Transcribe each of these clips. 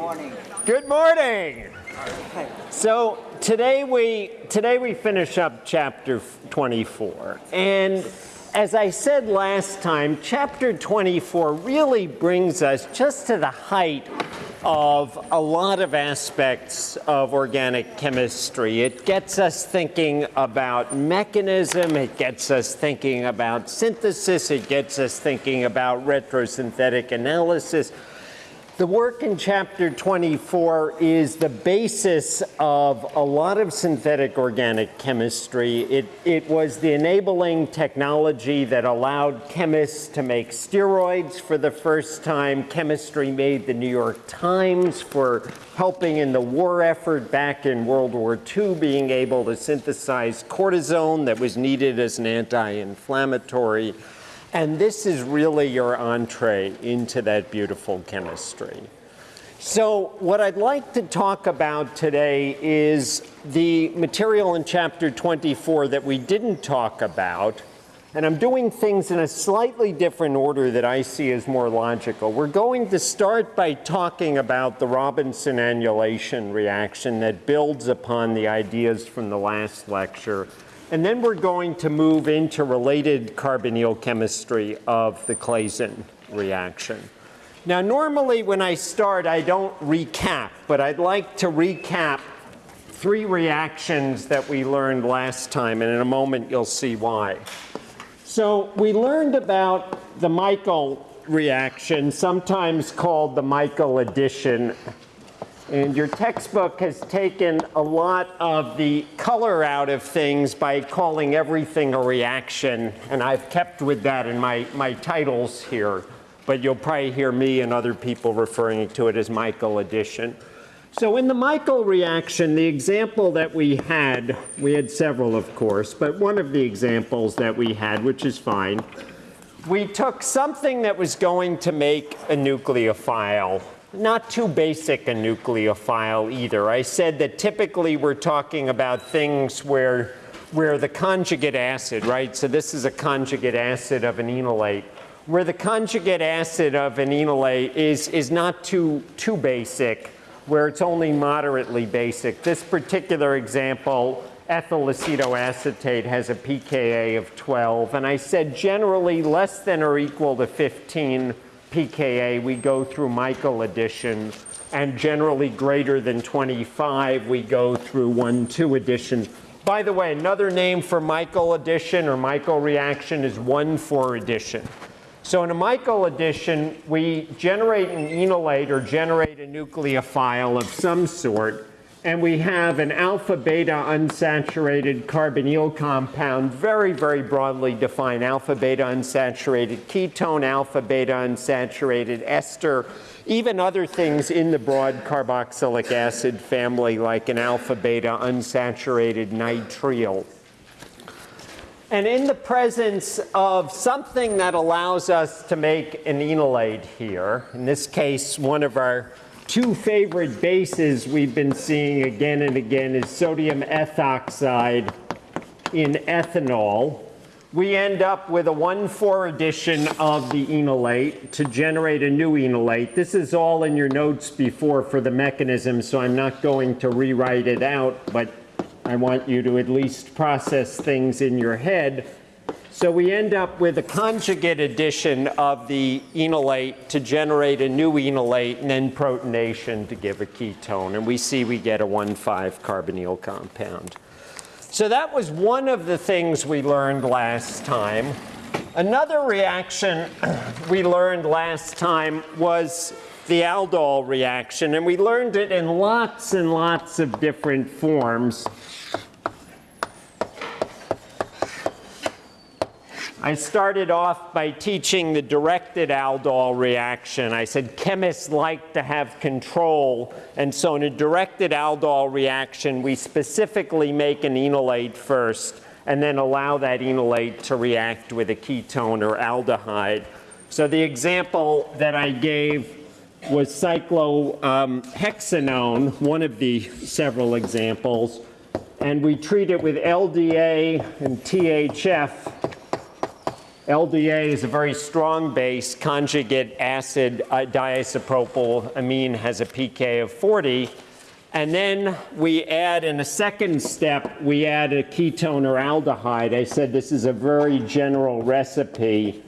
morning. Good morning. So today we today we finish up chapter 24. And as I said last time, chapter 24 really brings us just to the height of a lot of aspects of organic chemistry. It gets us thinking about mechanism, it gets us thinking about synthesis, it gets us thinking about retrosynthetic analysis. The work in chapter 24 is the basis of a lot of synthetic organic chemistry. It, it was the enabling technology that allowed chemists to make steroids for the first time. Chemistry made the New York Times for helping in the war effort back in World War II, being able to synthesize cortisone that was needed as an anti-inflammatory. And this is really your entree into that beautiful chemistry. So what I'd like to talk about today is the material in chapter 24 that we didn't talk about. And I'm doing things in a slightly different order that I see as more logical. We're going to start by talking about the Robinson annulation reaction that builds upon the ideas from the last lecture. And then we're going to move into related carbonyl chemistry of the Claisen reaction. Now, normally when I start, I don't recap, but I'd like to recap three reactions that we learned last time, and in a moment you'll see why. So we learned about the Michael reaction, sometimes called the Michael addition and your textbook has taken a lot of the color out of things by calling everything a reaction. And I've kept with that in my, my titles here. But you'll probably hear me and other people referring to it as Michael addition. So in the Michael reaction, the example that we had, we had several of course, but one of the examples that we had, which is fine, we took something that was going to make a nucleophile not too basic a nucleophile either. I said that typically we're talking about things where, where the conjugate acid, right? So this is a conjugate acid of an enolate. Where the conjugate acid of an enolate is, is not too, too basic, where it's only moderately basic. This particular example, ethyl acetoacetate has a pKa of 12. And I said generally less than or equal to 15 pKa, we go through Michael addition, and generally greater than 25, we go through 1,2 addition. By the way, another name for Michael addition or Michael reaction is 1,4 addition. So in a Michael addition, we generate an enolate or generate a nucleophile of some sort, and we have an alpha beta unsaturated carbonyl compound, very, very broadly defined alpha beta unsaturated ketone, alpha beta unsaturated ester, even other things in the broad carboxylic acid family like an alpha beta unsaturated nitrile. And in the presence of something that allows us to make an enolate here, in this case, one of our two favorite bases we've been seeing again and again is sodium ethoxide in ethanol. We end up with a 1,4 addition of the enolate to generate a new enolate. This is all in your notes before for the mechanism, so I'm not going to rewrite it out, but I want you to at least process things in your head. So we end up with a conjugate addition of the enolate to generate a new enolate and then protonation to give a ketone. And we see we get a 1,5 carbonyl compound. So that was one of the things we learned last time. Another reaction we learned last time was the aldol reaction. And we learned it in lots and lots of different forms. I started off by teaching the directed aldol reaction. I said chemists like to have control, and so in a directed aldol reaction, we specifically make an enolate first and then allow that enolate to react with a ketone or aldehyde. So the example that I gave was cyclohexanone, one of the several examples, and we treat it with LDA and THF LDA is a very strong base. Conjugate acid uh, diisopropyl amine has a pK of 40. And then we add, in a second step, we add a ketone or aldehyde. I said this is a very general recipe.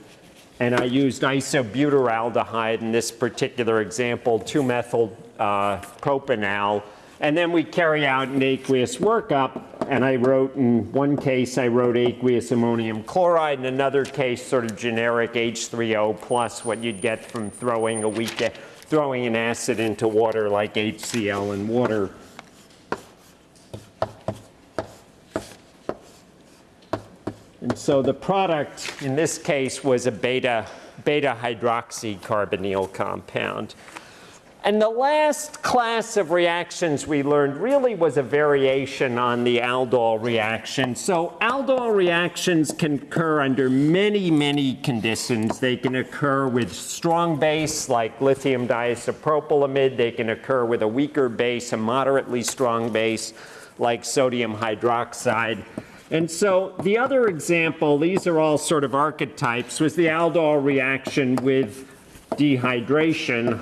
And I used isobutyraldehyde in this particular example, 2-methyl uh, propanal. And then we carry out an aqueous workup. And I wrote, in one case, I wrote aqueous ammonium chloride. In another case, sort of generic H3O plus what you'd get from throwing a weak throwing an acid into water like HCl in water. And so the product in this case was a beta, beta hydroxy carbonyl compound. And the last class of reactions we learned really was a variation on the aldol reaction. So aldol reactions can occur under many, many conditions. They can occur with strong base like lithium diisopropylamide. They can occur with a weaker base, a moderately strong base like sodium hydroxide. And so the other example, these are all sort of archetypes, was the aldol reaction with dehydration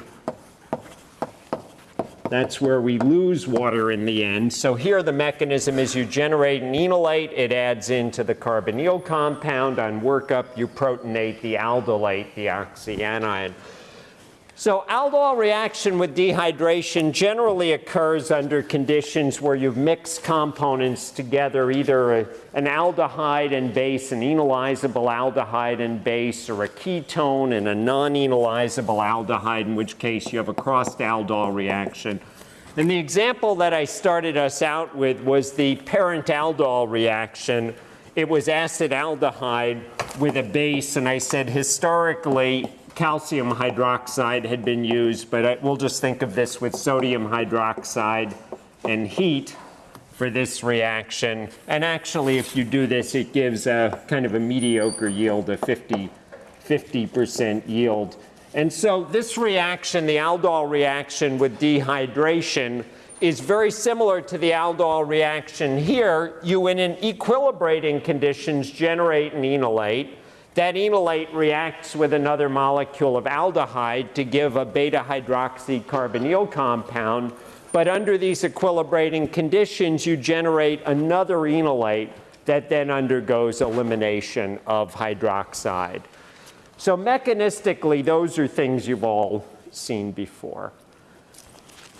that's where we lose water in the end. So here the mechanism is you generate an enolate, it adds into the carbonyl compound. On workup, you protonate the aldolate, the oxyanion. So aldol reaction with dehydration generally occurs under conditions where you've mixed components together, either a, an aldehyde and base, an enolizable aldehyde and base, or a ketone and a non-enolizable aldehyde, in which case you have a crossed aldol reaction. And the example that I started us out with was the parent aldol reaction. It was acetaldehyde with a base, and I said historically calcium hydroxide had been used, but I, we'll just think of this with sodium hydroxide and heat for this reaction. And actually, if you do this, it gives a kind of a mediocre yield, a 50, 50% yield. And so this reaction, the aldol reaction with dehydration, is very similar to the aldol reaction here. You, in an equilibrating conditions, generate an enolate. That enolate reacts with another molecule of aldehyde to give a beta hydroxycarbonyl compound. But under these equilibrating conditions, you generate another enolate that then undergoes elimination of hydroxide. So mechanistically, those are things you've all seen before.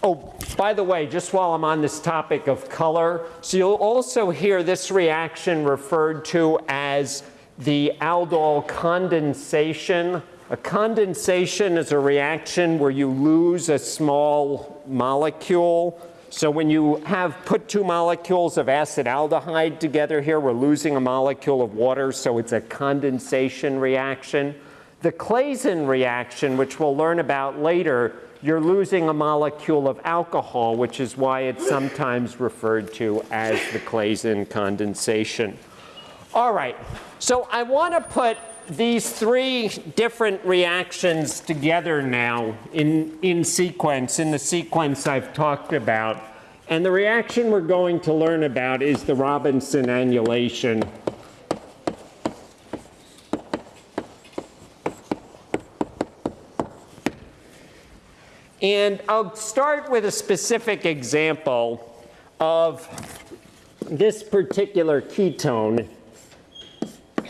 Oh, by the way, just while I'm on this topic of color, so you'll also hear this reaction referred to as the aldol condensation. A condensation is a reaction where you lose a small molecule. So when you have put two molecules of acetaldehyde together here, we're losing a molecule of water, so it's a condensation reaction. The Claisen reaction, which we'll learn about later, you're losing a molecule of alcohol, which is why it's sometimes referred to as the Claisen condensation. All right, so I want to put these three different reactions together now in, in sequence, in the sequence I've talked about. And the reaction we're going to learn about is the Robinson annulation. And I'll start with a specific example of this particular ketone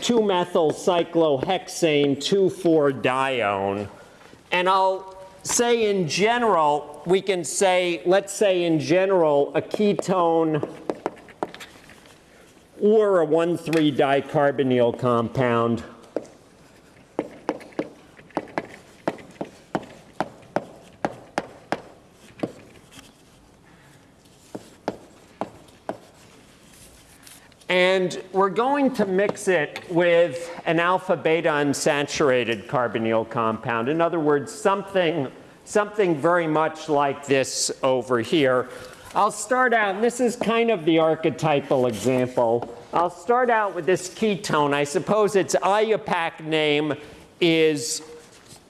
2-methyl cyclohexane 2,4-dione. And I'll say in general, we can say, let's say in general, a ketone or a 1,3-dicarbonyl compound And we're going to mix it with an alpha beta unsaturated carbonyl compound. In other words, something, something very much like this over here. I'll start out, this is kind of the archetypal example. I'll start out with this ketone. I suppose its IUPAC name is,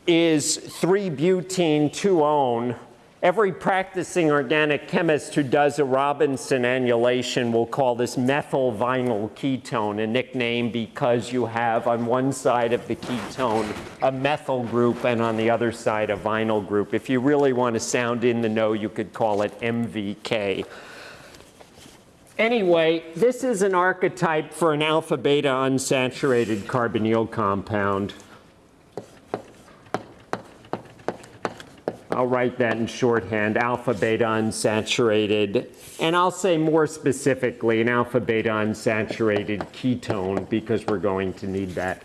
is 3-butene 2-one. Every practicing organic chemist who does a Robinson annulation will call this methyl vinyl ketone, a nickname because you have on one side of the ketone a methyl group and on the other side a vinyl group. If you really want to sound in the know, you could call it MVK. Anyway, this is an archetype for an alpha beta unsaturated carbonyl compound. I'll write that in shorthand, alpha beta unsaturated. And I'll say more specifically an alpha beta unsaturated ketone because we're going to need that.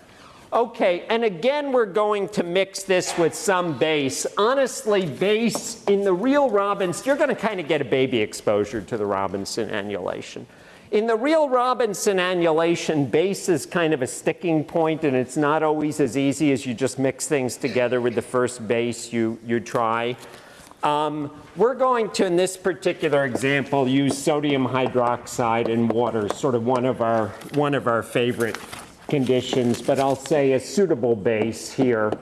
Okay, and again, we're going to mix this with some base. Honestly, base in the real Robinson, you're going to kind of get a baby exposure to the Robinson annulation. In the real Robinson annulation, base is kind of a sticking point, and it's not always as easy as you just mix things together with the first base you, you try. Um, we're going to, in this particular example, use sodium hydroxide and water, sort of one of our, one of our favorite conditions, but I'll say a suitable base here.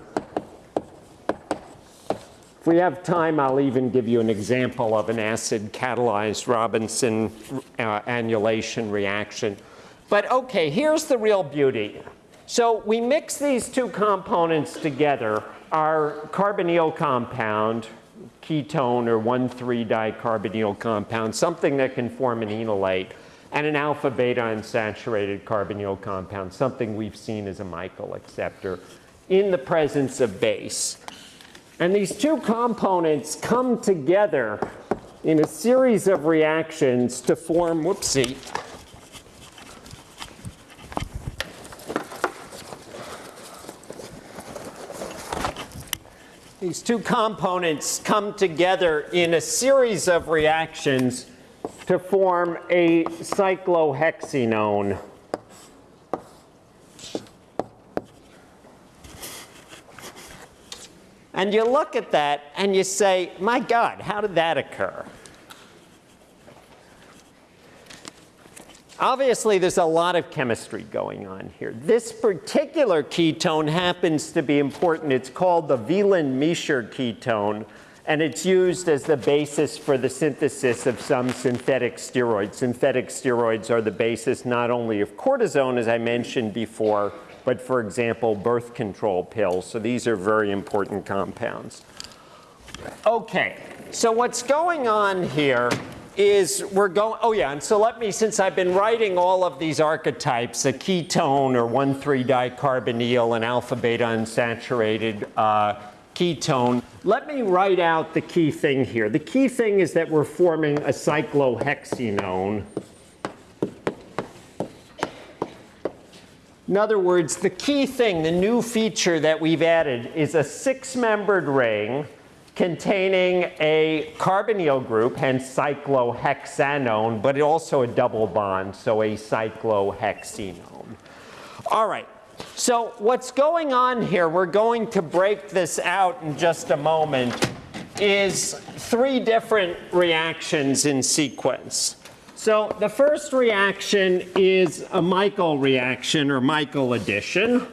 If we have time, I'll even give you an example of an acid catalyzed Robinson uh, annulation reaction. But okay, here's the real beauty. So we mix these two components together, our carbonyl compound, ketone or 1,3-dicarbonyl compound, something that can form an enolate, and an alpha beta unsaturated carbonyl compound, something we've seen as a Michael acceptor, in the presence of base. And these two components come together in a series of reactions to form, whoopsie, These two components come together in a series of reactions to form a cyclohexenone. And you look at that and you say, my God, how did that occur? Obviously, there's a lot of chemistry going on here. This particular ketone happens to be important. It's called the Wieland-Miescher ketone, and it's used as the basis for the synthesis of some synthetic steroids. Synthetic steroids are the basis not only of cortisone, as I mentioned before, but for example, birth control pills. So these are very important compounds. Okay, so what's going on here is we're going, oh yeah, and so let me, since I've been writing all of these archetypes, a ketone or 1,3-dicarbonyl, an alpha-beta unsaturated uh, ketone, let me write out the key thing here. The key thing is that we're forming a cyclohexenone. In other words, the key thing, the new feature that we've added is a six-membered ring containing a carbonyl group, hence cyclohexanone, but also a double bond, so a cyclohexenone. All right, so what's going on here, we're going to break this out in just a moment, is three different reactions in sequence. So the first reaction is a Michael reaction or Michael addition.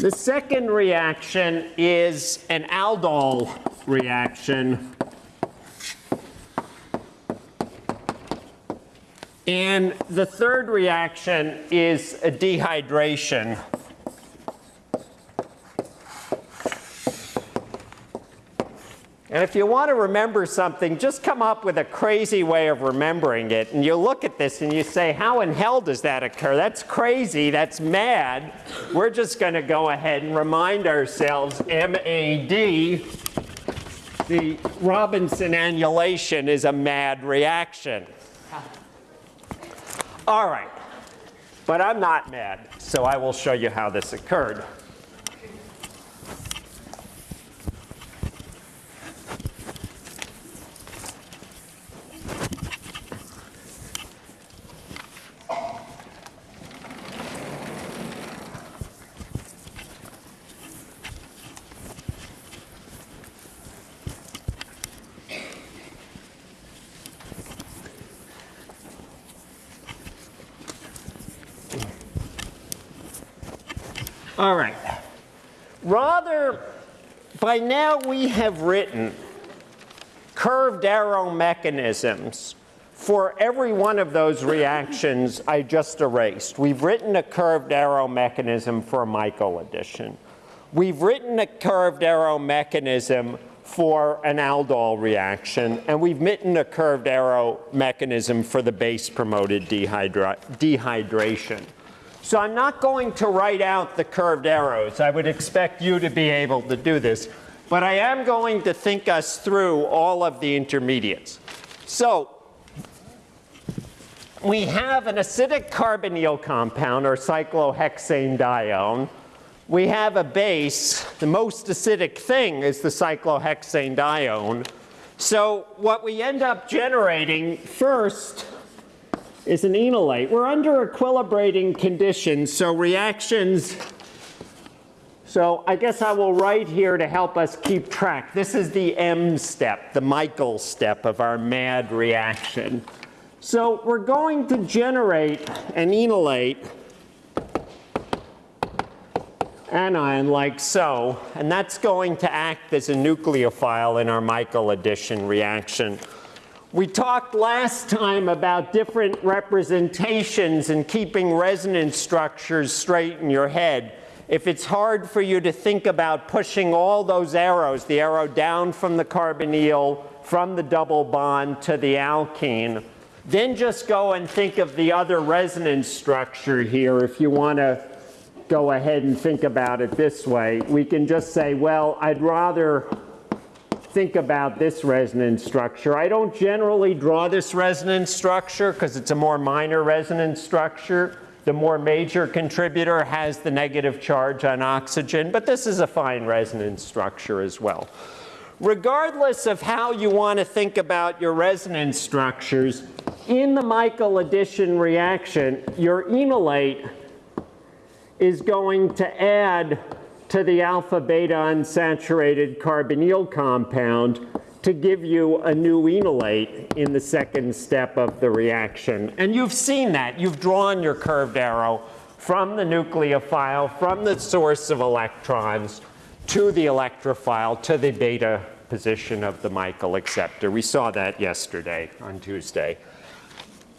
The second reaction is an aldol reaction. And the third reaction is a dehydration. And if you want to remember something, just come up with a crazy way of remembering it. And you look at this and you say, how in hell does that occur? That's crazy. That's mad. We're just going to go ahead and remind ourselves MAD, the Robinson annulation is a mad reaction. All right. But I'm not mad, so I will show you how this occurred. All right. Rather by now we have written curved arrow mechanisms for every one of those reactions I just erased. We've written a curved arrow mechanism for a Michael addition. We've written a curved arrow mechanism for an aldol reaction, and we've written a curved arrow mechanism for the base promoted dehydra dehydration. So I'm not going to write out the curved arrows. I would expect you to be able to do this. But I am going to think us through all of the intermediates. So we have an acidic carbonyl compound, or cyclohexanedione. We have a base. The most acidic thing is the cyclohexanedione. So what we end up generating first is an enolate. We're under equilibrating conditions, so reactions so I guess I will write here to help us keep track. This is the M step, the Michael step of our MAD reaction. So we're going to generate an enolate anion like so, and that's going to act as a nucleophile in our Michael addition reaction. We talked last time about different representations and keeping resonance structures straight in your head. If it's hard for you to think about pushing all those arrows, the arrow down from the carbonyl, from the double bond to the alkene, then just go and think of the other resonance structure here if you want to go ahead and think about it this way. We can just say, well, I'd rather think about this resonance structure. I don't generally draw this resonance structure because it's a more minor resonance structure. The more major contributor has the negative charge on oxygen, but this is a fine resonance structure as well. Regardless of how you want to think about your resonance structures, in the Michael addition reaction, your enolate is going to add to the alpha beta unsaturated carbonyl compound to give you a new enolate in the second step of the reaction. And you've seen that. You've drawn your curved arrow from the nucleophile, from the source of electrons, to the electrophile, to the beta position of the Michael acceptor. We saw that yesterday on Tuesday.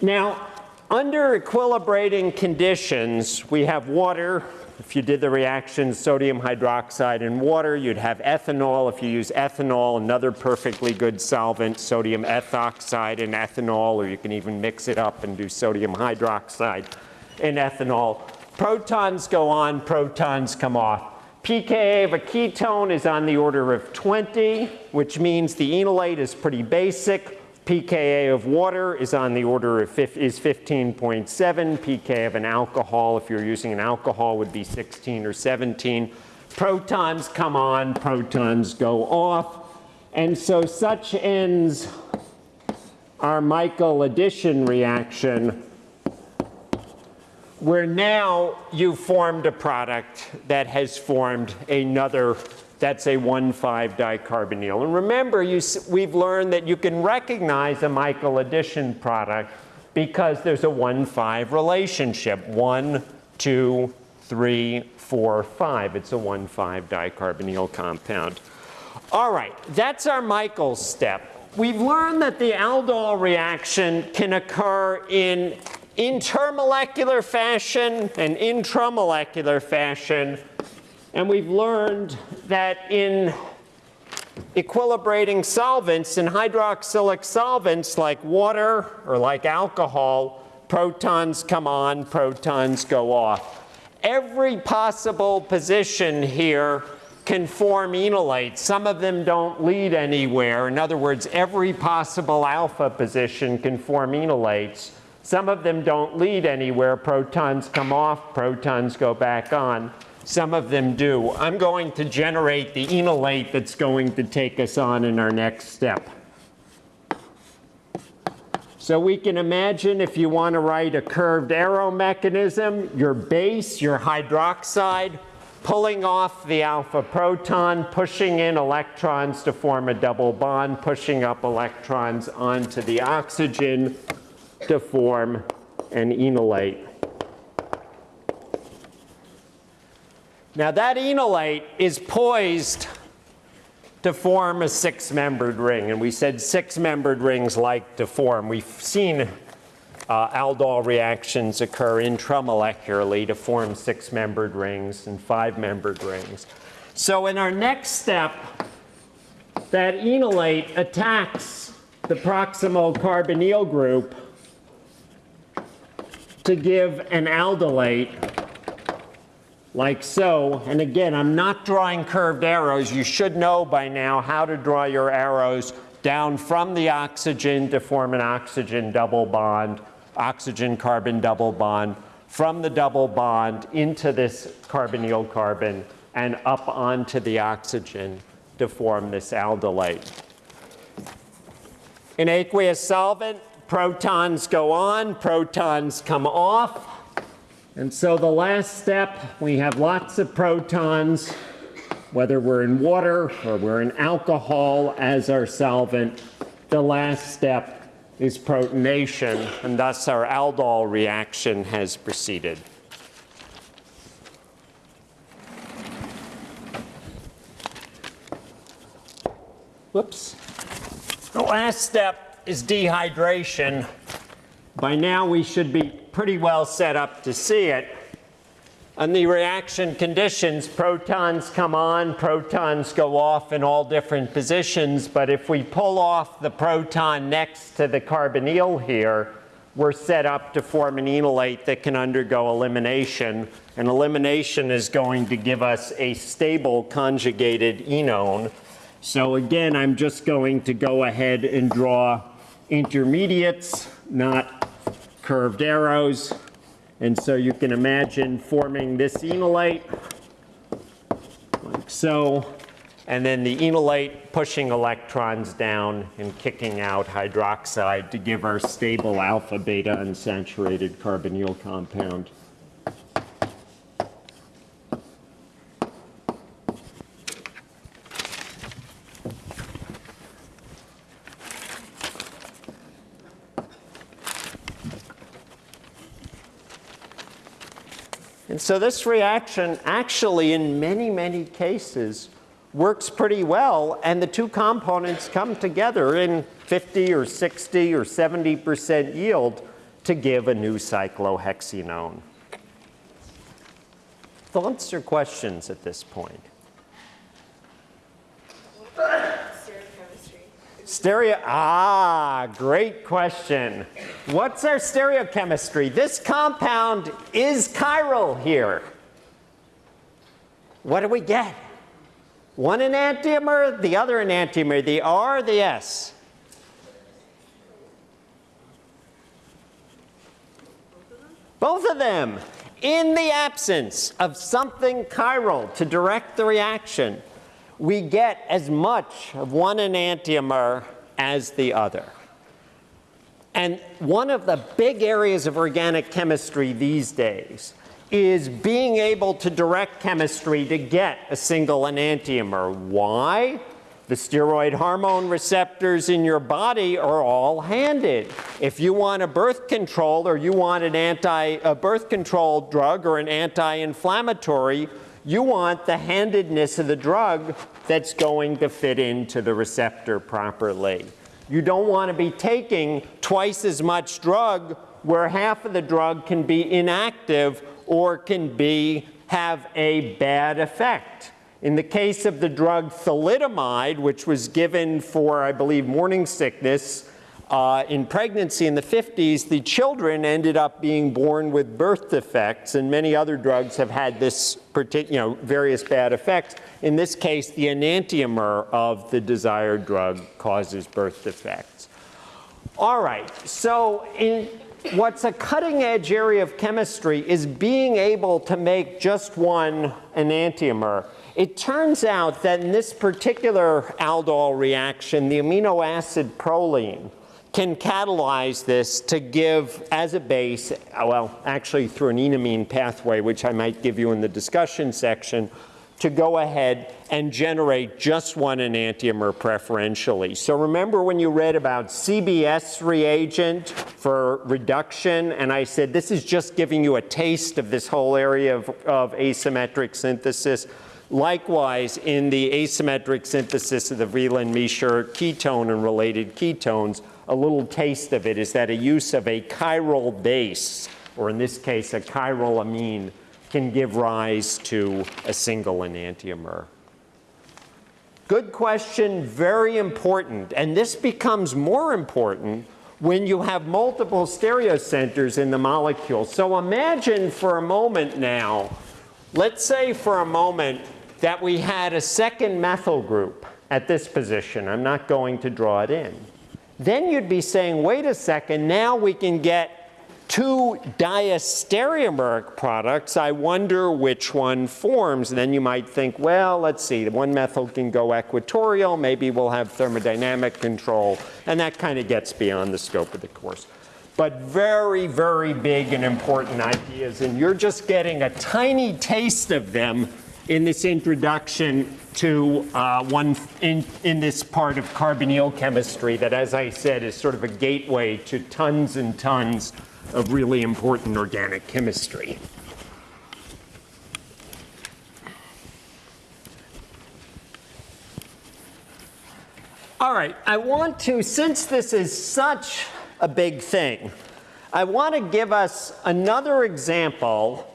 Now, under equilibrating conditions, we have water if you did the reaction sodium hydroxide and water, you'd have ethanol. If you use ethanol, another perfectly good solvent, sodium ethoxide and ethanol, or you can even mix it up and do sodium hydroxide and ethanol. Protons go on, protons come off. pKa of a ketone is on the order of 20, which means the enolate is pretty basic pKa of water is on the order of is 15.7. pK of an alcohol, if you're using an alcohol, would be 16 or 17. Protons come on, protons go off. And so such ends our Michael addition reaction where now you've formed a product that has formed another that's a 1,5-dicarbonyl. And remember, you, we've learned that you can recognize a Michael addition product because there's a 1,5 relationship. 1, 2, 3, 4, 5. It's a 1,5-dicarbonyl compound. All right, that's our Michael step. We've learned that the aldol reaction can occur in intermolecular fashion and intramolecular fashion and we've learned that in equilibrating solvents, in hydroxylic solvents like water or like alcohol, protons come on, protons go off. Every possible position here can form enolates. Some of them don't lead anywhere. In other words, every possible alpha position can form enolates. Some of them don't lead anywhere. Protons come off, protons go back on. Some of them do. I'm going to generate the enolate that's going to take us on in our next step. So we can imagine if you want to write a curved arrow mechanism, your base, your hydroxide, pulling off the alpha proton, pushing in electrons to form a double bond, pushing up electrons onto the oxygen to form an enolate. Now that enolate is poised to form a six-membered ring. And we said six-membered rings like to form. We've seen uh, aldol reactions occur intramolecularly to form six-membered rings and five-membered rings. So in our next step, that enolate attacks the proximal carbonyl group to give an aldolate like so. And again, I'm not drawing curved arrows. You should know by now how to draw your arrows down from the oxygen to form an oxygen double bond, oxygen carbon double bond, from the double bond into this carbonyl carbon and up onto the oxygen to form this aldolate. In aqueous solvent, protons go on, protons come off. And so the last step, we have lots of protons, whether we're in water or we're in alcohol as our solvent. The last step is protonation, and thus our aldol reaction has proceeded. Whoops. The last step is dehydration. By now we should be pretty well set up to see it. On the reaction conditions, protons come on, protons go off in all different positions, but if we pull off the proton next to the carbonyl here, we're set up to form an enolate that can undergo elimination. And elimination is going to give us a stable conjugated enone. So again, I'm just going to go ahead and draw intermediates, not curved arrows. And so you can imagine forming this enolate like so. And then the enolate pushing electrons down and kicking out hydroxide to give our stable alpha beta unsaturated carbonyl compound. So this reaction actually in many, many cases works pretty well and the two components come together in 50 or 60 or 70% yield to give a new cyclohexenone. Thoughts or questions at this point? Stereo, ah, great question. What's our stereochemistry? This compound is chiral here. What do we get? One enantiomer, the other enantiomer, the R, the S. Both of them. In the absence of something chiral to direct the reaction, we get as much of one enantiomer as the other. And one of the big areas of organic chemistry these days is being able to direct chemistry to get a single enantiomer. Why? The steroid hormone receptors in your body are all handed. If you want a birth control or you want an anti a birth control drug or an anti-inflammatory, you want the handedness of the drug that's going to fit into the receptor properly. You don't want to be taking twice as much drug where half of the drug can be inactive or can be have a bad effect. In the case of the drug thalidomide, which was given for, I believe, morning sickness, uh, in pregnancy in the 50s, the children ended up being born with birth defects, and many other drugs have had this, you know, various bad effects. In this case, the enantiomer of the desired drug causes birth defects. All right, so in what's a cutting edge area of chemistry is being able to make just one enantiomer. It turns out that in this particular aldol reaction, the amino acid proline can catalyze this to give as a base, well, actually through an enamine pathway, which I might give you in the discussion section, to go ahead and generate just one enantiomer preferentially. So remember when you read about CBS reagent for reduction, and I said this is just giving you a taste of this whole area of, of asymmetric synthesis. Likewise, in the asymmetric synthesis of the Wieland-Miescher ketone and related ketones, a little taste of it is that a use of a chiral base, or in this case, a chiral amine, can give rise to a single enantiomer. Good question, very important. And this becomes more important when you have multiple stereocenters in the molecule. So imagine for a moment now, let's say for a moment that we had a second methyl group at this position. I'm not going to draw it in. Then you'd be saying, wait a second, now we can get two diastereomeric products. I wonder which one forms. And then you might think, well, let's see, the one methyl can go equatorial, maybe we'll have thermodynamic control, and that kind of gets beyond the scope of the course. But very, very big and important ideas, and you're just getting a tiny taste of them in this introduction to uh, one in, in this part of carbonyl chemistry that, as I said, is sort of a gateway to tons and tons of really important organic chemistry. All right, I want to, since this is such a big thing, I want to give us another example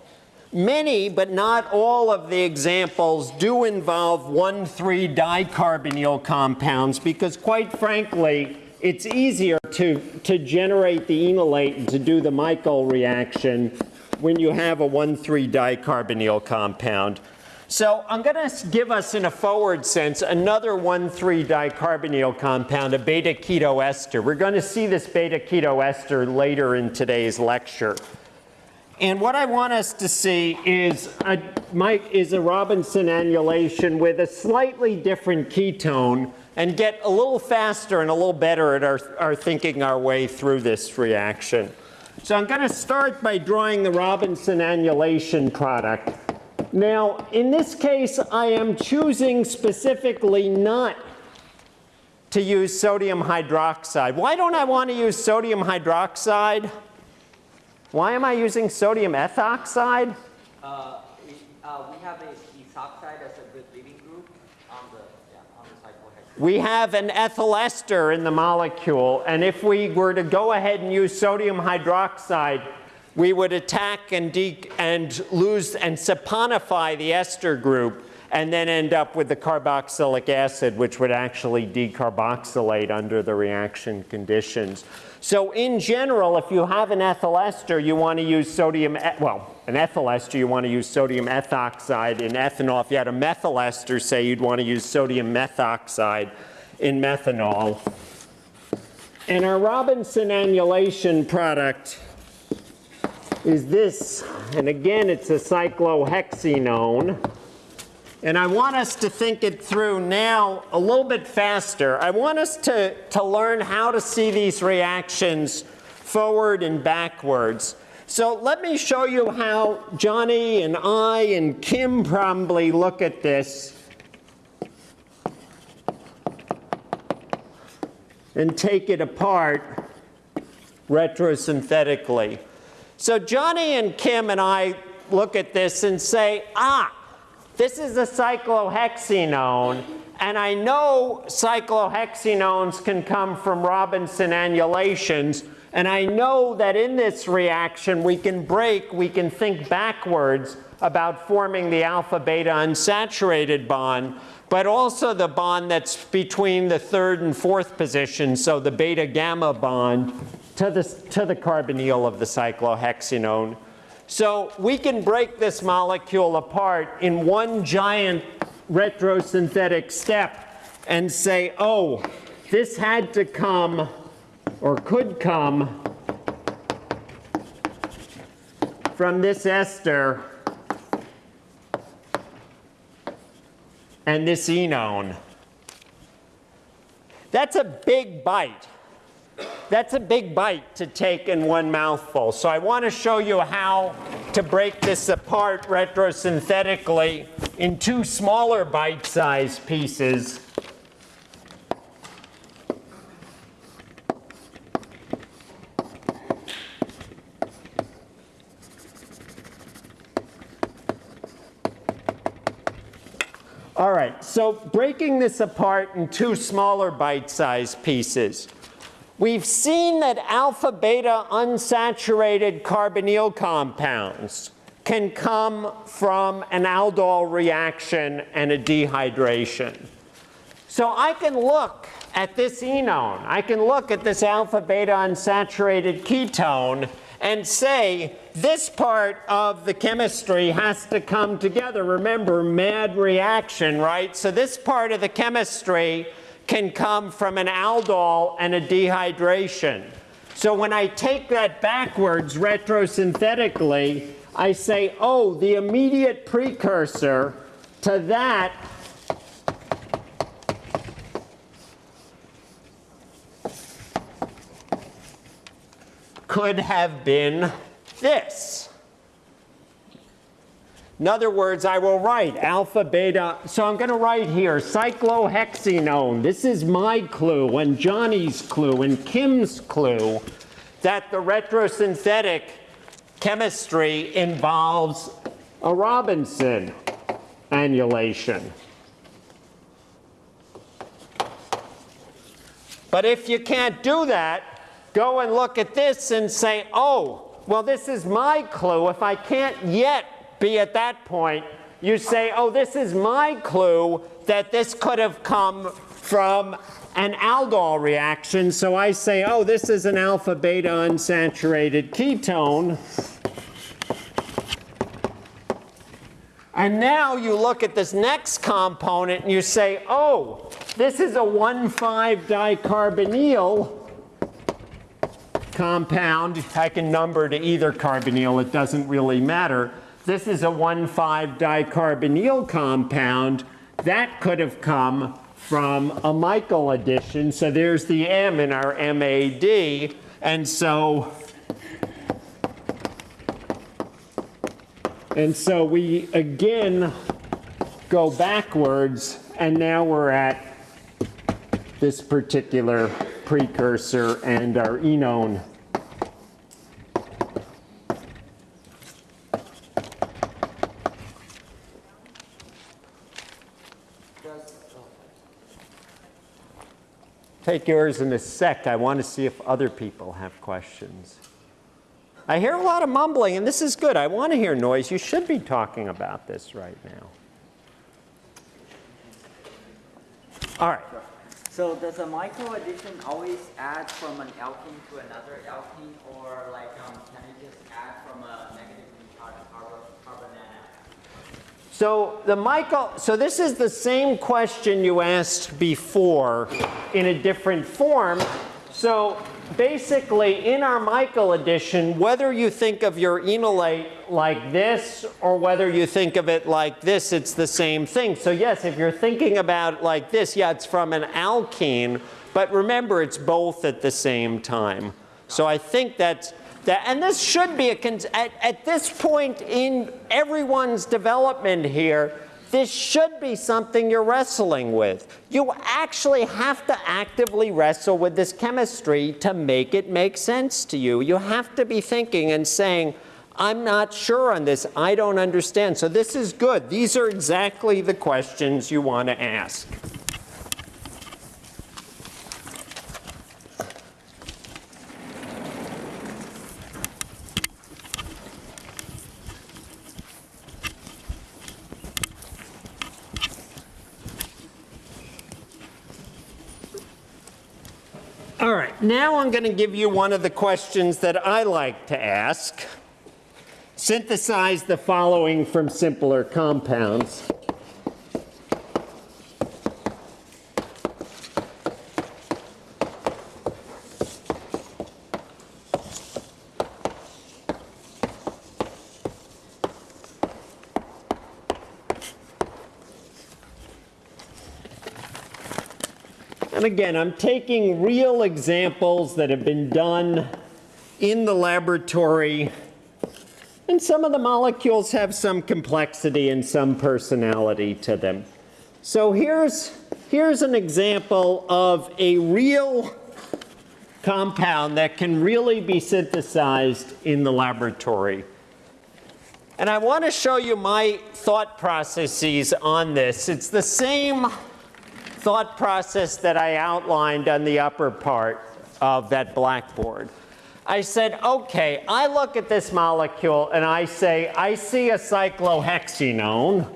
Many, but not all of the examples do involve 1,3-dicarbonyl compounds because quite frankly, it's easier to, to generate the enolate and to do the Michael reaction when you have a 1,3-dicarbonyl compound. So I'm going to give us in a forward sense another 1,3-dicarbonyl compound, a beta-keto ester. We're going to see this beta-keto ester later in today's lecture. And what I want us to see is a, Mike is a Robinson annulation with a slightly different ketone and get a little faster and a little better at our, our thinking our way through this reaction. So I'm going to start by drawing the Robinson annulation product. Now, in this case, I am choosing specifically not to use sodium hydroxide. Why don't I want to use sodium hydroxide? Why am I using sodium ethoxide? Uh, we, uh, we have a ethoxide as a good leaving group on the, yeah, on the cyclohexane. We have an ethyl ester in the molecule, and if we were to go ahead and use sodium hydroxide, we would attack and, and lose and saponify the ester group and then end up with the carboxylic acid, which would actually decarboxylate under the reaction conditions. So in general, if you have an ethyl ester, you want to use sodium, well, an ethyl ester, you want to use sodium ethoxide in ethanol. If you had a methyl ester, say, you'd want to use sodium methoxide in methanol. And our Robinson annulation product is this, and again, it's a cyclohexenone. And I want us to think it through now a little bit faster. I want us to, to learn how to see these reactions forward and backwards. So let me show you how Johnny and I and Kim probably look at this and take it apart retrosynthetically. So Johnny and Kim and I look at this and say, ah, this is a cyclohexenone, and I know cyclohexenones can come from Robinson annulations, and I know that in this reaction we can break, we can think backwards about forming the alpha-beta unsaturated bond, but also the bond that's between the third and fourth position, so the beta-gamma bond to the, to the carbonyl of the cyclohexenone. So we can break this molecule apart in one giant retrosynthetic step and say, oh, this had to come or could come from this ester and this enone. That's a big bite that's a big bite to take in one mouthful. So I want to show you how to break this apart retrosynthetically in two smaller bite-sized pieces. All right, so breaking this apart in two smaller bite-sized pieces. We've seen that alpha beta unsaturated carbonyl compounds can come from an aldol reaction and a dehydration. So I can look at this enone, I can look at this alpha beta unsaturated ketone and say this part of the chemistry has to come together. Remember, mad reaction, right? So this part of the chemistry can come from an aldol and a dehydration. So when I take that backwards retrosynthetically, I say, oh, the immediate precursor to that could have been this. In other words, I will write alpha, beta. So I'm going to write here cyclohexenone. This is my clue and Johnny's clue and Kim's clue that the retrosynthetic chemistry involves a Robinson annulation. But if you can't do that, go and look at this and say, oh, well, this is my clue. If I can't yet be at that point, you say, oh, this is my clue that this could have come from an aldol reaction. So I say, oh, this is an alpha beta unsaturated ketone. And now you look at this next component and you say, oh, this is a 1,5-dicarbonyl compound. I can number to either carbonyl, it doesn't really matter. This is a 1,5-dicarbonyl compound. That could have come from a Michael addition. So there's the M in our MAD. And so And so we again go backwards, and now we're at this particular precursor and our enone. Take yours in a sec. I want to see if other people have questions. I hear a lot of mumbling, and this is good. I want to hear noise. You should be talking about this right now. All right. So does a Michael addition always add from an alkene to another alkene, or like um, can it just add from a negatively charged carbon, carbon anion? So the Michael, so this is the same question you asked before in a different form. So basically in our Michael addition, whether you think of your enolate like this or whether you think of it like this, it's the same thing. So yes, if you're thinking about it like this, yeah, it's from an alkene, but remember it's both at the same time. So I think that's that, and this should be a, at, at this point in everyone's development here, this should be something you're wrestling with. You actually have to actively wrestle with this chemistry to make it make sense to you. You have to be thinking and saying, I'm not sure on this. I don't understand. So this is good. These are exactly the questions you want to ask. All right, now I'm going to give you one of the questions that I like to ask. Synthesize the following from simpler compounds. Again, I'm taking real examples that have been done in the laboratory. And some of the molecules have some complexity and some personality to them. So here's, here's an example of a real compound that can really be synthesized in the laboratory. And I want to show you my thought processes on this. It's the same thought process that I outlined on the upper part of that blackboard. I said, okay, I look at this molecule and I say, I see a cyclohexenone.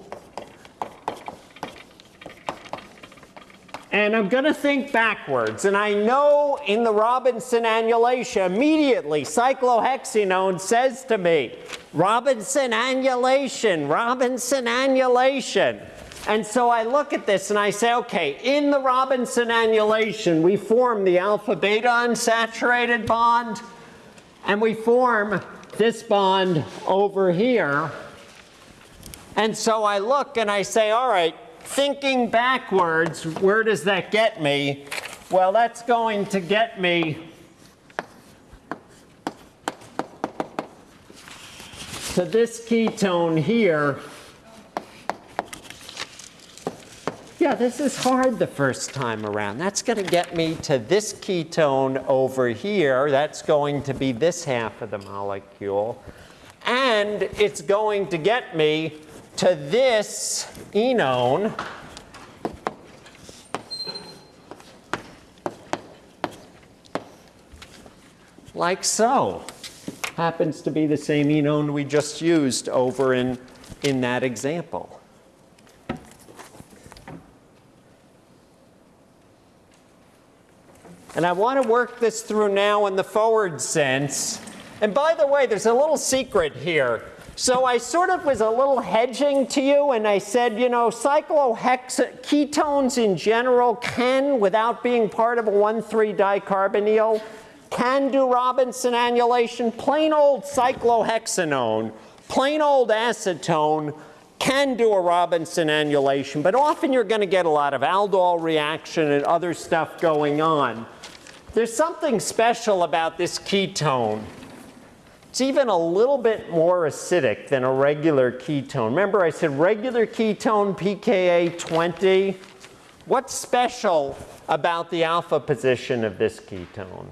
And I'm going to think backwards. And I know in the Robinson annulation, immediately, cyclohexenone says to me, Robinson annulation, Robinson annulation. And so I look at this and I say, okay, in the Robinson annulation, we form the alpha beta unsaturated bond, and we form this bond over here. And so I look and I say, all right, thinking backwards, where does that get me? Well, that's going to get me to this ketone here. Yeah, this is hard the first time around. That's going to get me to this ketone over here. That's going to be this half of the molecule. And it's going to get me to this enone. Like so. Happens to be the same enone we just used over in, in that example. And I want to work this through now in the forward sense. And by the way, there's a little secret here. So I sort of was a little hedging to you and I said, you know, cyclohex ketones in general can, without being part of a 1,3-dicarbonyl, can do Robinson annulation. Plain old cyclohexanone, plain old acetone can do a Robinson annulation, but often you're going to get a lot of aldol reaction and other stuff going on. There's something special about this ketone. It's even a little bit more acidic than a regular ketone. Remember I said regular ketone pKa 20? What's special about the alpha position of this ketone?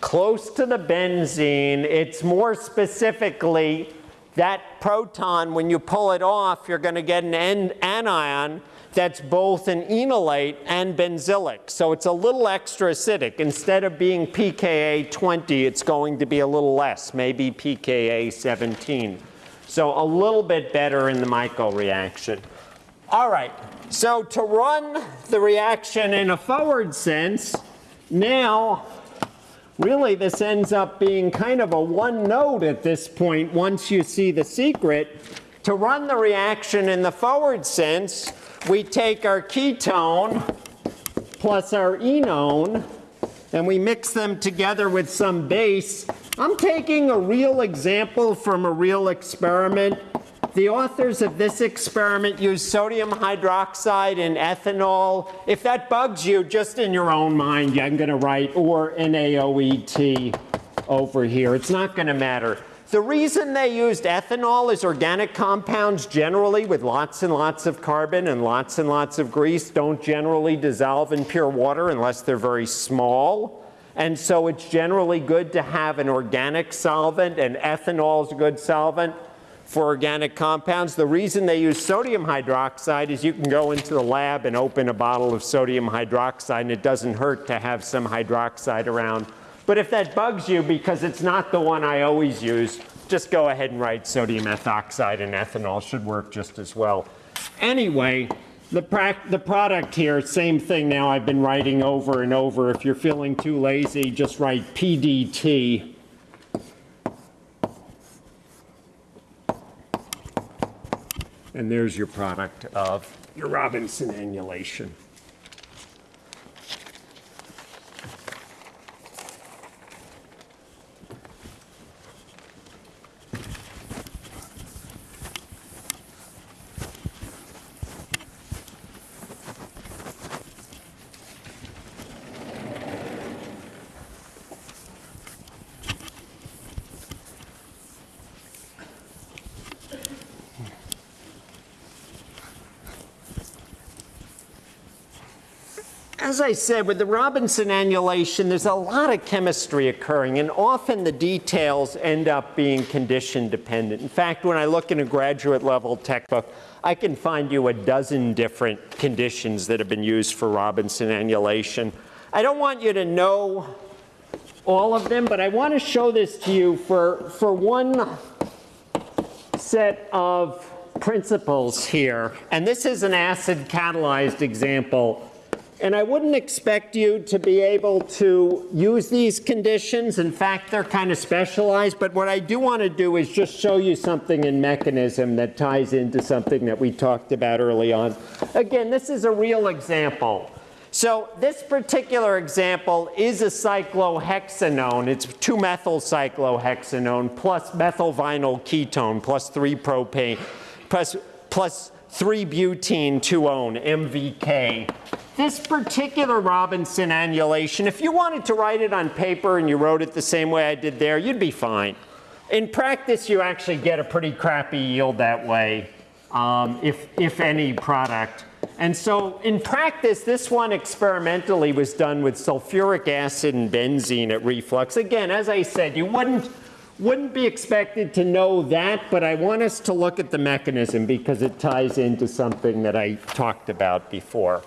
Close to the benzene. It's more specifically that proton, when you pull it off, you're going to get an anion that's both an enolate and benzylic. So it's a little extra acidic. Instead of being pKa 20, it's going to be a little less, maybe pKa 17. So a little bit better in the Michael reaction. All right, so to run the reaction in a forward sense, now really this ends up being kind of a one node at this point once you see the secret. To run the reaction in the forward sense, we take our ketone plus our enone and we mix them together with some base. I'm taking a real example from a real experiment. The authors of this experiment used sodium hydroxide and ethanol. If that bugs you, just in your own mind, I'm going to write or NaOET over here. It's not going to matter. The reason they used ethanol is organic compounds generally with lots and lots of carbon and lots and lots of grease don't generally dissolve in pure water unless they're very small. And so it's generally good to have an organic solvent and ethanol is a good solvent for organic compounds. The reason they use sodium hydroxide is you can go into the lab and open a bottle of sodium hydroxide and it doesn't hurt to have some hydroxide around but if that bugs you because it's not the one I always use, just go ahead and write sodium ethoxide and ethanol should work just as well. Anyway, the, the product here, same thing now I've been writing over and over. If you're feeling too lazy, just write PDT. And there's your product of your Robinson annulation. As I said, with the Robinson annulation, there's a lot of chemistry occurring, and often the details end up being condition dependent. In fact, when I look in a graduate level textbook, I can find you a dozen different conditions that have been used for Robinson annulation. I don't want you to know all of them, but I want to show this to you for, for one set of principles here. And this is an acid catalyzed example. And I wouldn't expect you to be able to use these conditions. In fact, they're kind of specialized. But what I do want to do is just show you something in mechanism that ties into something that we talked about early on. Again, this is a real example. So this particular example is a cyclohexanone. It's 2-methyl-cyclohexanone plus methylvinyl ketone plus 3-propane plus, plus 3-butene 2-one, MVK. This particular Robinson annulation, if you wanted to write it on paper and you wrote it the same way I did there, you'd be fine. In practice, you actually get a pretty crappy yield that way, um, if, if any product. And so in practice, this one experimentally was done with sulfuric acid and benzene at reflux. Again, as I said, you wouldn't, wouldn't be expected to know that, but I want us to look at the mechanism because it ties into something that I talked about before.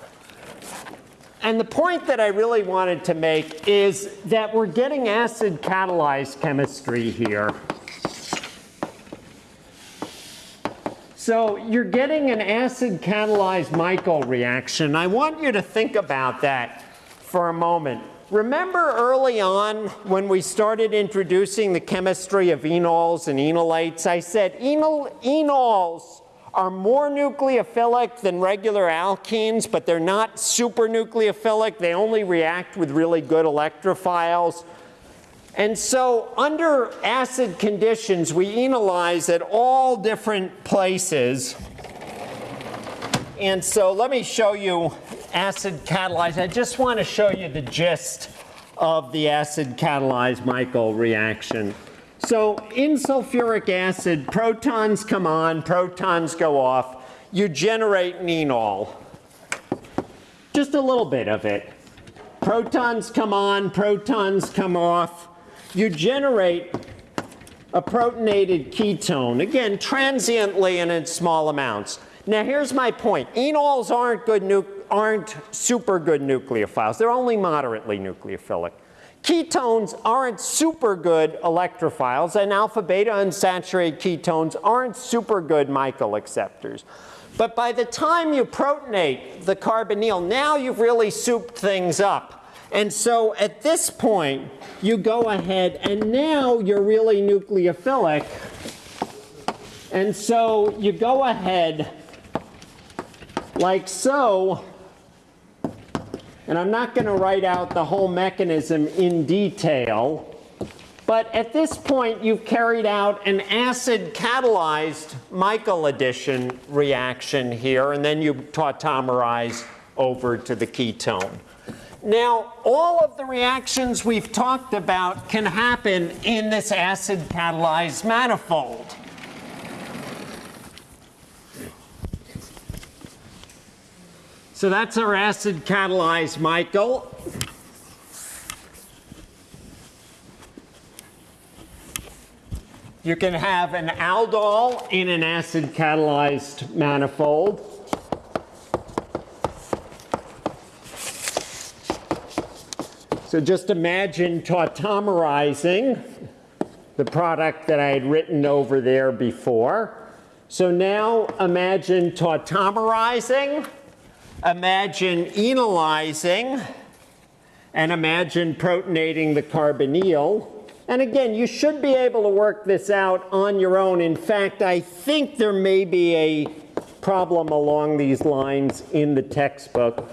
And the point that I really wanted to make is that we're getting acid catalyzed chemistry here. So you're getting an acid catalyzed Michael reaction. I want you to think about that for a moment. Remember early on when we started introducing the chemistry of enols and enolates, I said enol, enols are more nucleophilic than regular alkenes, but they're not super nucleophilic. They only react with really good electrophiles. And so under acid conditions, we enolize at all different places. And so let me show you acid catalyzed. I just want to show you the gist of the acid catalyzed Michael reaction. So in sulfuric acid, protons come on, protons go off. You generate enol. Just a little bit of it. Protons come on, protons come off you generate a protonated ketone, again, transiently and in small amounts. Now here's my point. Enols aren't, good aren't super good nucleophiles. They're only moderately nucleophilic. Ketones aren't super good electrophiles, and alpha beta unsaturated ketones aren't super good Michael acceptors. But by the time you protonate the carbonyl, now you've really souped things up. And so at this point, you go ahead and now you're really nucleophilic. And so you go ahead like so. And I'm not going to write out the whole mechanism in detail. But at this point, you've carried out an acid catalyzed Michael addition reaction here, and then you tautomerize over to the ketone. Now, all of the reactions we've talked about can happen in this acid catalyzed manifold. So that's our acid catalyzed Michael. You can have an aldol in an acid catalyzed manifold. So just imagine tautomerizing the product that I had written over there before. So now imagine tautomerizing, imagine enolizing, and imagine protonating the carbonyl. And again, you should be able to work this out on your own. In fact, I think there may be a problem along these lines in the textbook.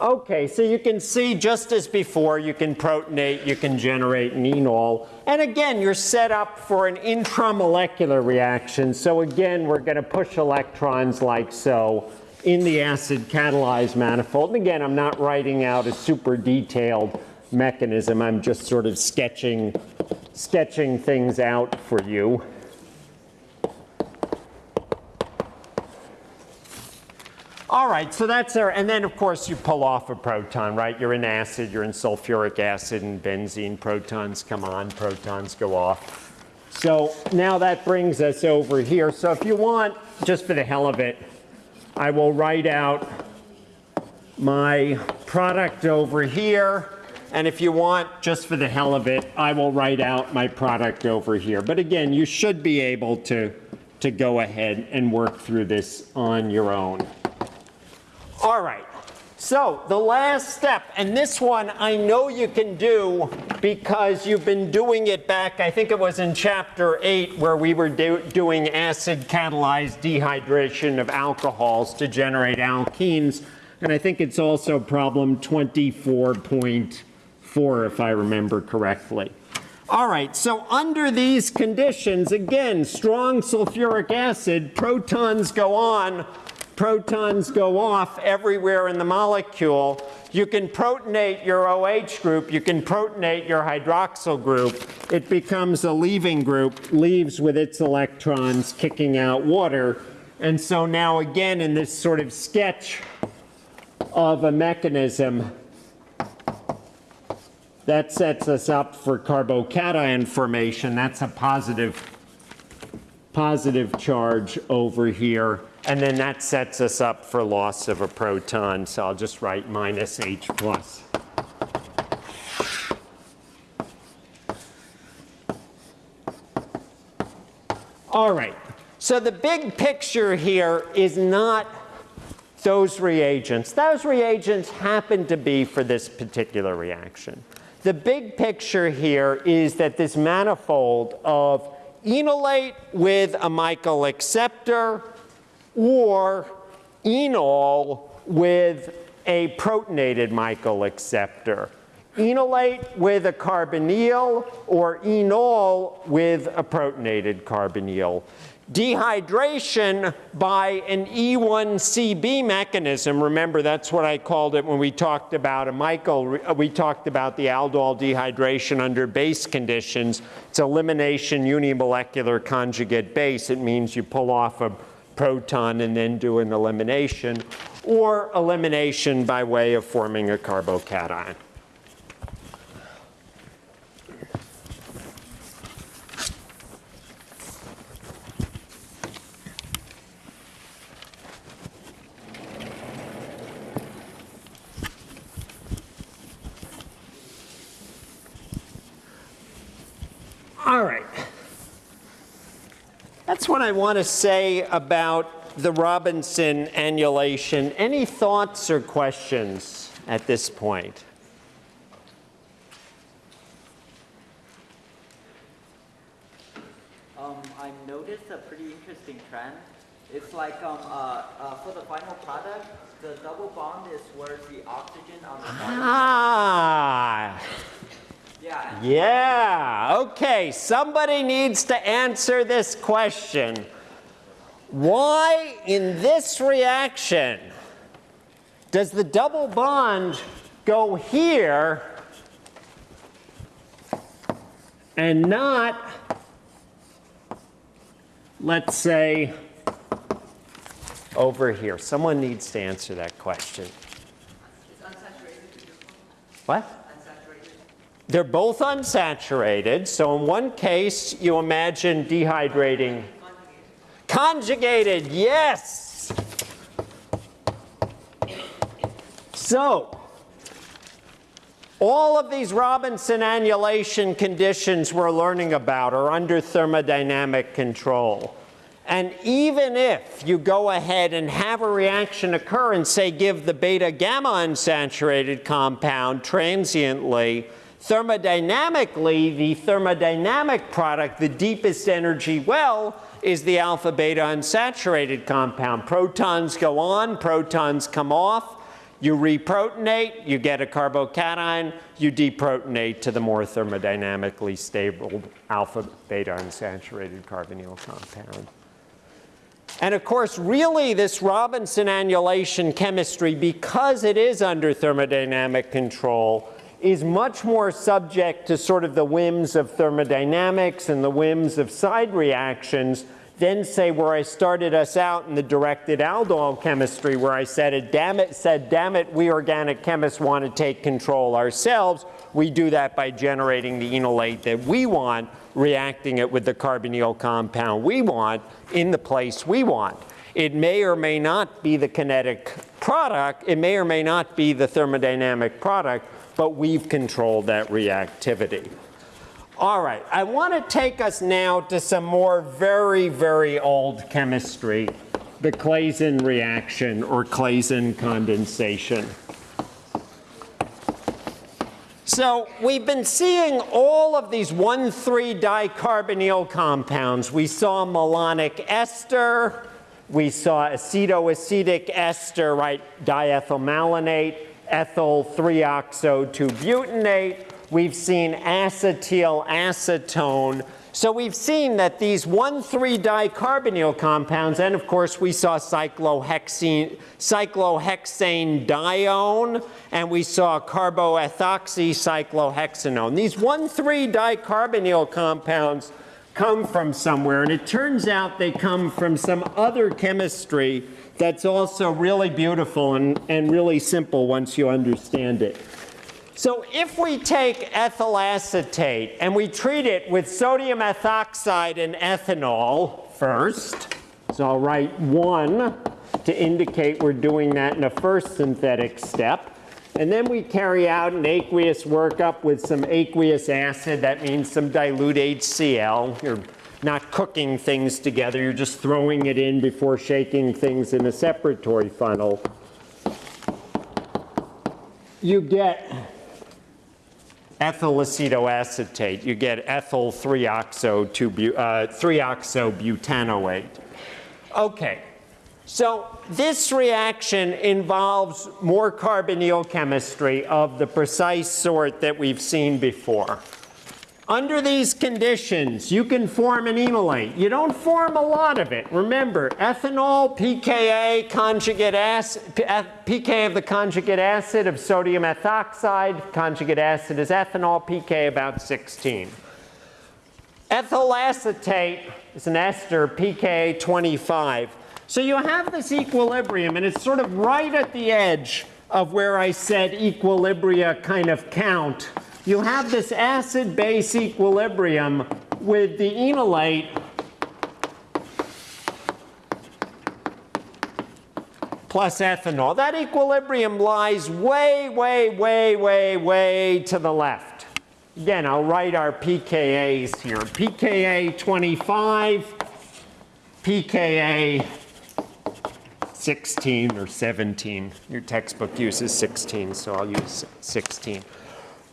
Okay, so you can see just as before, you can protonate, you can generate an enol. And again, you're set up for an intramolecular reaction. So again, we're going to push electrons like so in the acid catalyzed manifold. And again, I'm not writing out a super detailed mechanism. I'm just sort of sketching, sketching things out for you. All right, so that's there. and then of course you pull off a proton, right? You're in acid, you're in sulfuric acid and benzene. Protons come on, protons go off. So now that brings us over here. So if you want, just for the hell of it, I will write out my product over here. And if you want, just for the hell of it, I will write out my product over here. But again, you should be able to, to go ahead and work through this on your own. All right. So the last step, and this one I know you can do because you've been doing it back, I think it was in chapter 8 where we were do doing acid catalyzed dehydration of alcohols to generate alkenes. And I think it's also problem 24.4 if I remember correctly. All right, so under these conditions, again, strong sulfuric acid, protons go on, protons go off everywhere in the molecule. You can protonate your OH group, you can protonate your hydroxyl group. It becomes a leaving group, leaves with its electrons kicking out water. And so now again in this sort of sketch of a mechanism that sets us up for carbocation formation. That's a positive, positive charge over here. And then that sets us up for loss of a proton. So I'll just write minus H plus. All right. So the big picture here is not those reagents. Those reagents happen to be for this particular reaction. The big picture here is that this manifold of enolate with a Michael acceptor or enol with a protonated Michael acceptor. Enolate with a carbonyl or enol with a protonated carbonyl. Dehydration by an E1CB mechanism, remember that's what I called it when we talked about a Michael, uh, we talked about the aldol dehydration under base conditions. It's elimination unimolecular conjugate base. It means you pull off a proton and then do an elimination, or elimination by way of forming a carbocation. All right. That's what I want to say about the Robinson annulation. Any thoughts or questions at this point? Um, I noticed a pretty interesting trend. It's like um, uh, uh, for the final product, the double bond is where the oxygen on the bottom. Ah, Yeah. yeah. Okay, somebody needs to answer this question. Why in this reaction does the double bond go here and not, let's say, over here? Someone needs to answer that question. What? They're both unsaturated. So in one case, you imagine dehydrating. Conjugated, yes. So all of these Robinson annulation conditions we're learning about are under thermodynamic control. And even if you go ahead and have a reaction occur and say give the beta gamma unsaturated compound transiently, thermodynamically, the thermodynamic product, the deepest energy well, is the alpha beta unsaturated compound. Protons go on, protons come off. You reprotonate, you get a carbocation, you deprotonate to the more thermodynamically stable alpha beta unsaturated carbonyl compound. And of course, really this Robinson annulation chemistry, because it is under thermodynamic control, is much more subject to sort of the whims of thermodynamics and the whims of side reactions than say where I started us out in the directed aldol chemistry, where I said, damn it, said, damn it, we organic chemists want to take control ourselves. We do that by generating the enolate that we want, reacting it with the carbonyl compound we want in the place we want. It may or may not be the kinetic product, it may or may not be the thermodynamic product, but we've controlled that reactivity. All right, I want to take us now to some more very, very old chemistry, the Claisen reaction or Claisen condensation. So we've been seeing all of these 1,3-dicarbonyl compounds. We saw malonic ester, we saw acetoacetic ester, right, diethylmalonate, ethyl 3-oxo-2-butanate. We've seen acetyl acetone. So we've seen that these 1,3-dicarbonyl compounds, and of course we saw cyclohexane, cyclohexane dione, and we saw carboethoxy cyclohexanone. These 1,3-dicarbonyl compounds come from somewhere, and it turns out they come from some other chemistry that's also really beautiful and, and really simple once you understand it. So if we take ethyl acetate and we treat it with sodium ethoxide and ethanol first, so I'll write one to indicate we're doing that in a first synthetic step. And then we carry out an aqueous workup with some aqueous acid. That means some dilute HCl. You're not cooking things together. You're just throwing it in before shaking things in a separatory funnel. You get ethyl acetoacetate. You get ethyl 3-oxo-butanoate. Uh, okay, so this reaction involves more carbonyl chemistry of the precise sort that we've seen before. Under these conditions, you can form an enolate. You don't form a lot of it. Remember, ethanol, pKa, conjugate acid, pK of the conjugate acid of sodium ethoxide, conjugate acid is ethanol, pK about 16. Ethyl acetate is an ester, pK 25. So you have this equilibrium, and it's sort of right at the edge of where I said equilibria kind of count you have this acid-base equilibrium with the enolate plus ethanol. That equilibrium lies way, way, way, way, way to the left. Again, I'll write our pKa's here. pKa 25, pKa 16 or 17. Your textbook uses 16, so I'll use 16.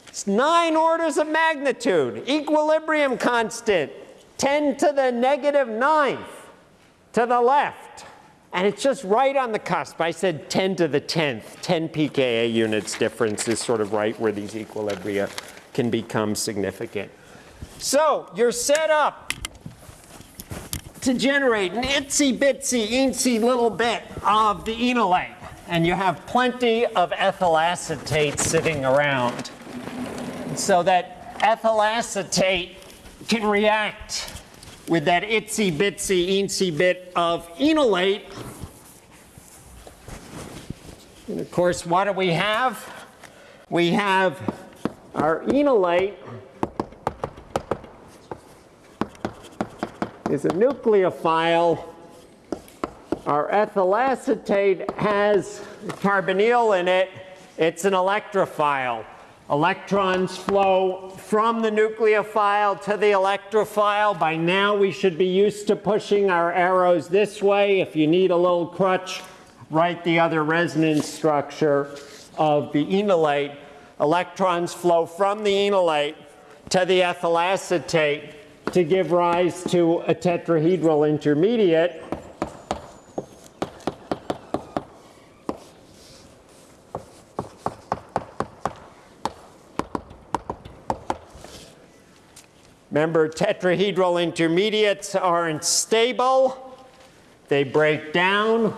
It's nine orders of magnitude. Equilibrium constant, 10 to the negative ninth to the left. And it's just right on the cusp. I said 10 to the 10th. 10 pKa units difference is sort of right where these equilibria can become significant. So you're set up to generate an itsy bitsy eensy little bit of the enolate. And you have plenty of ethyl acetate sitting around so that ethyl acetate can react with that itsy bitsy eensy bit of enolate. And of course, what do we have? We have our enolate is a nucleophile. Our ethyl acetate has carbonyl in it. It's an electrophile. Electrons flow from the nucleophile to the electrophile. By now we should be used to pushing our arrows this way. If you need a little crutch, write the other resonance structure of the enolate. Electrons flow from the enolate to the ethyl acetate to give rise to a tetrahedral intermediate. Remember, tetrahedral intermediates aren't stable. They break down.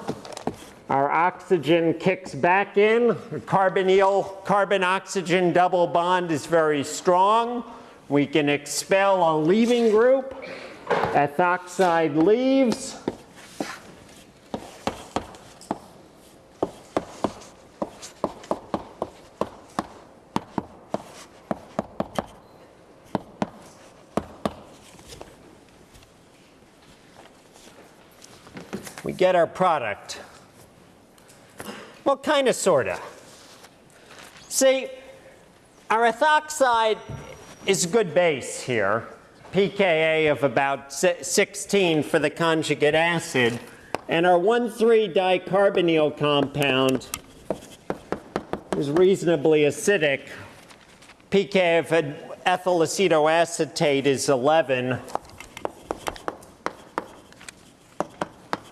Our oxygen kicks back in. The carbonyl carbon-oxygen double bond is very strong. We can expel a leaving group. ethoxide leaves. We get our product. Well, kind of, sort of. See, our ethoxide is a good base here, pKa of about 16 for the conjugate acid, and our 1,3-dicarbonyl compound is reasonably acidic. pK of ethyl acetoacetate is 11.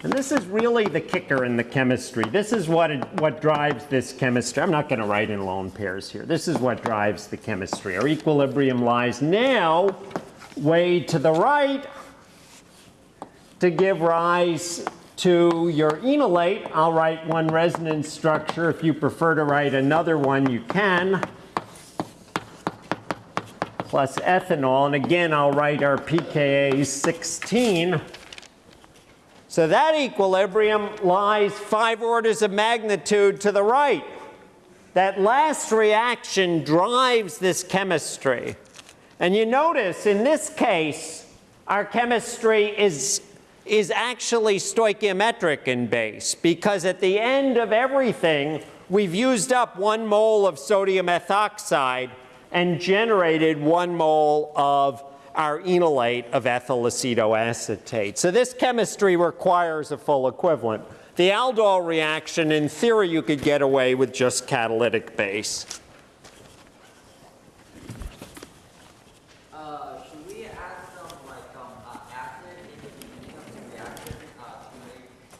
And this is really the kicker in the chemistry. This is what, it, what drives this chemistry. I'm not going to write in lone pairs here. This is what drives the chemistry. Our equilibrium lies now way to the right to give rise to your enolate. I'll write one resonance structure. If you prefer to write another one, you can. Plus ethanol. And again, I'll write our pKa 16. So that equilibrium lies five orders of magnitude to the right. That last reaction drives this chemistry. And you notice in this case, our chemistry is, is actually stoichiometric in base because at the end of everything, we've used up one mole of sodium ethoxide and generated one mole of our enolate of ethyl acetoacetate. So this chemistry requires a full equivalent. The aldol reaction, in theory, you could get away with just catalytic base.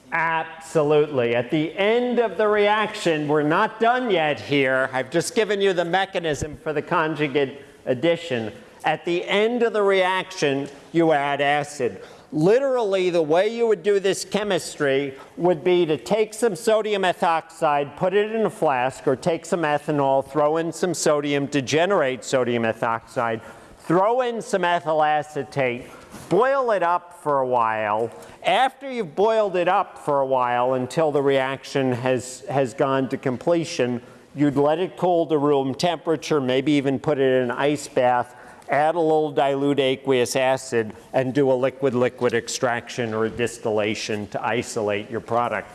Absolutely. At the end of the reaction, we're not done yet here. I've just given you the mechanism for the conjugate addition. At the end of the reaction, you add acid. Literally, the way you would do this chemistry would be to take some sodium ethoxide, put it in a flask, or take some ethanol, throw in some sodium to generate sodium ethoxide, throw in some ethyl acetate, boil it up for a while. After you've boiled it up for a while until the reaction has, has gone to completion, you'd let it cool to room temperature, maybe even put it in an ice bath, add a little dilute aqueous acid, and do a liquid-liquid extraction or distillation to isolate your product.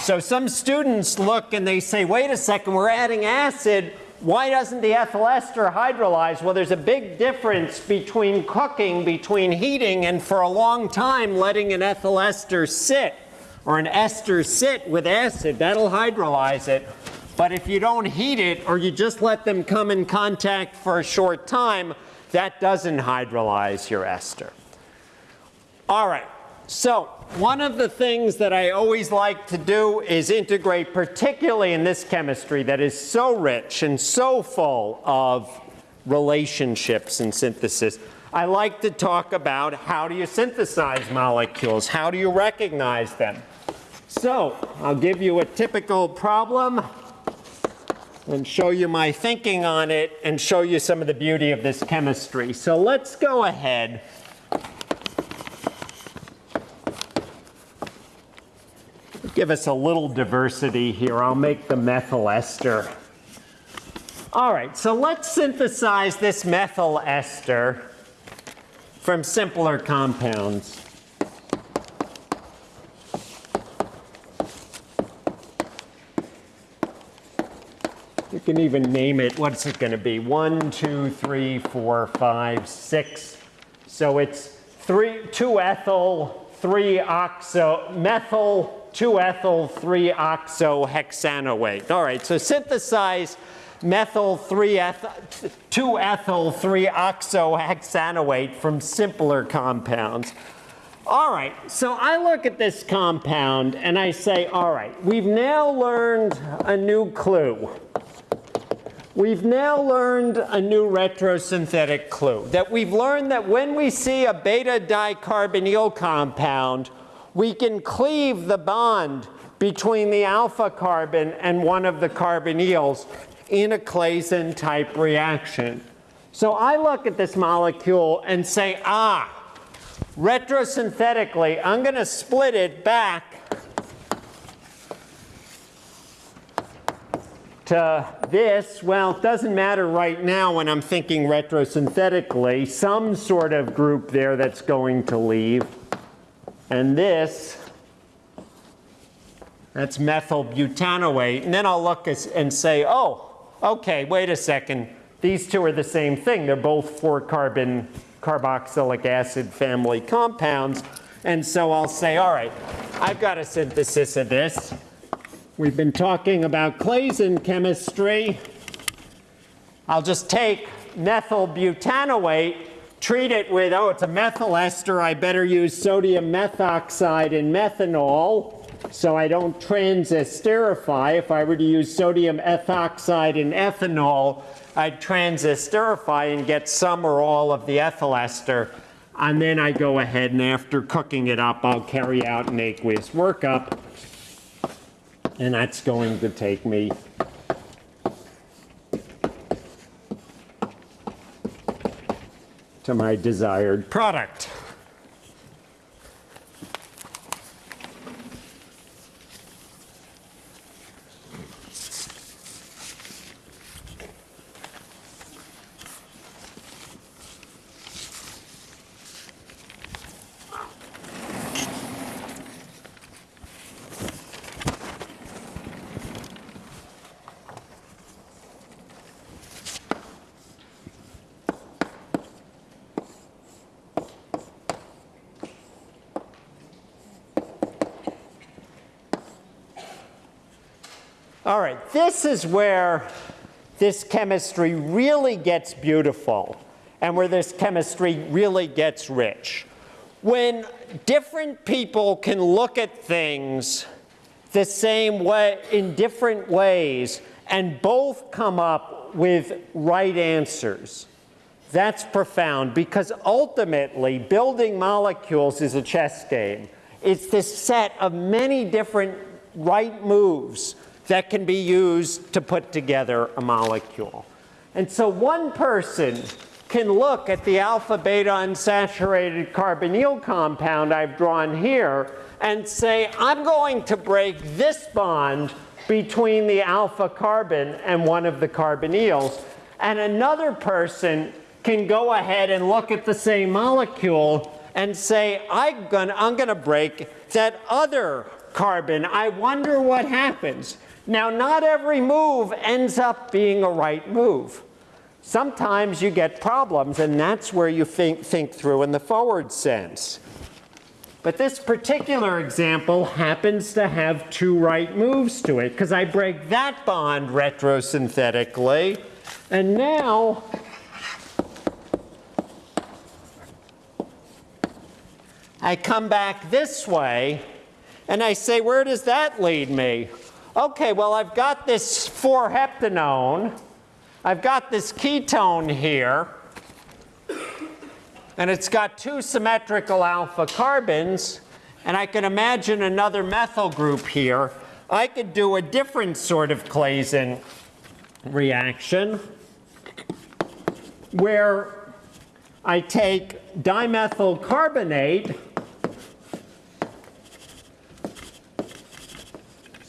So some students look and they say, wait a second, we're adding acid. Why doesn't the ethyl ester hydrolyze? Well, there's a big difference between cooking, between heating, and for a long time letting an ethyl ester sit or an ester sit with acid. That'll hydrolyze it. But if you don't heat it or you just let them come in contact for a short time, that doesn't hydrolyze your ester. All right, so one of the things that I always like to do is integrate, particularly in this chemistry that is so rich and so full of relationships and synthesis. I like to talk about how do you synthesize molecules? How do you recognize them? So I'll give you a typical problem and show you my thinking on it and show you some of the beauty of this chemistry. So let's go ahead. Give us a little diversity here. I'll make the methyl ester. All right, so let's synthesize this methyl ester from simpler compounds. Can even name it. What's it going to be? One, two, three, four, five, six. So it's three, two ethyl, three oxo, methyl, two ethyl, three oxo hexanoate. All right, so synthesize methyl, three ethyl, two ethyl, three oxo hexanoate from simpler compounds. All right, so I look at this compound and I say, all right, we've now learned a new clue. We've now learned a new retrosynthetic clue, that we've learned that when we see a beta dicarbonyl compound, we can cleave the bond between the alpha carbon and one of the carbonyls in a Claisen type reaction. So I look at this molecule and say, ah, retrosynthetically, I'm going to split it back to uh, this. Well, it doesn't matter right now when I'm thinking retrosynthetically. Some sort of group there that's going to leave. And this, that's methyl butanoate. And then I'll look and say, oh, okay, wait a second. These two are the same thing. They're both four carbon carboxylic acid family compounds. And so I'll say, all right, I've got a synthesis of this. We've been talking about Claisen chemistry. I'll just take methyl butanoate, treat it with, oh, it's a methyl ester. I better use sodium methoxide and methanol so I don't transesterify. If I were to use sodium ethoxide and ethanol, I'd transesterify and get some or all of the ethyl ester. And then I go ahead and after cooking it up, I'll carry out an aqueous workup. And that's going to take me to my desired product. All right, this is where this chemistry really gets beautiful and where this chemistry really gets rich. When different people can look at things the same way, in different ways, and both come up with right answers. That's profound because ultimately building molecules is a chess game. It's this set of many different right moves that can be used to put together a molecule. And so one person can look at the alpha beta unsaturated carbonyl compound I've drawn here and say, I'm going to break this bond between the alpha carbon and one of the carbonyls. And another person can go ahead and look at the same molecule and say, I'm going to break that other carbon. I wonder what happens. Now, not every move ends up being a right move. Sometimes you get problems, and that's where you think, think through in the forward sense. But this particular example happens to have two right moves to it, because I break that bond retrosynthetically, and now I come back this way, and I say, where does that lead me? Okay, well, I've got this 4-heptanone. I've got this ketone here. And it's got two symmetrical alpha carbons. And I can imagine another methyl group here. I could do a different sort of Claisen reaction where I take dimethyl carbonate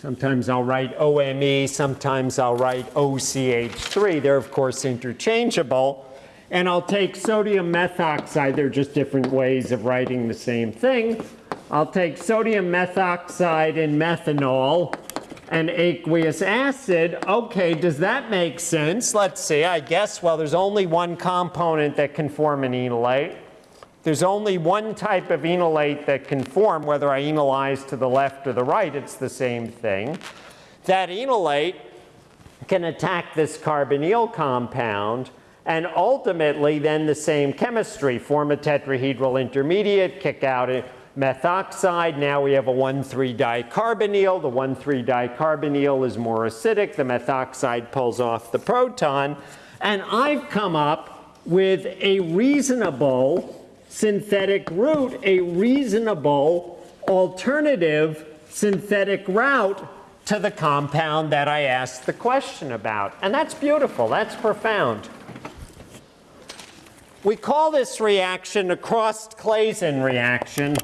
Sometimes I'll write OME, sometimes I'll write OCH3. They're of course interchangeable. And I'll take sodium methoxide. They're just different ways of writing the same thing. I'll take sodium methoxide and methanol and aqueous acid. Okay, does that make sense? Let's see. I guess, well, there's only one component that can form an enolate. There's only one type of enolate that can form, whether I enolize to the left or the right, it's the same thing. That enolate can attack this carbonyl compound and ultimately then the same chemistry, form a tetrahedral intermediate, kick out a methoxide. Now we have a 1,3-dicarbonyl. The 1,3-dicarbonyl is more acidic. The methoxide pulls off the proton. And I've come up with a reasonable synthetic route a reasonable alternative synthetic route to the compound that I asked the question about. And that's beautiful. That's profound. We call this reaction a Crossed-Claisen reaction.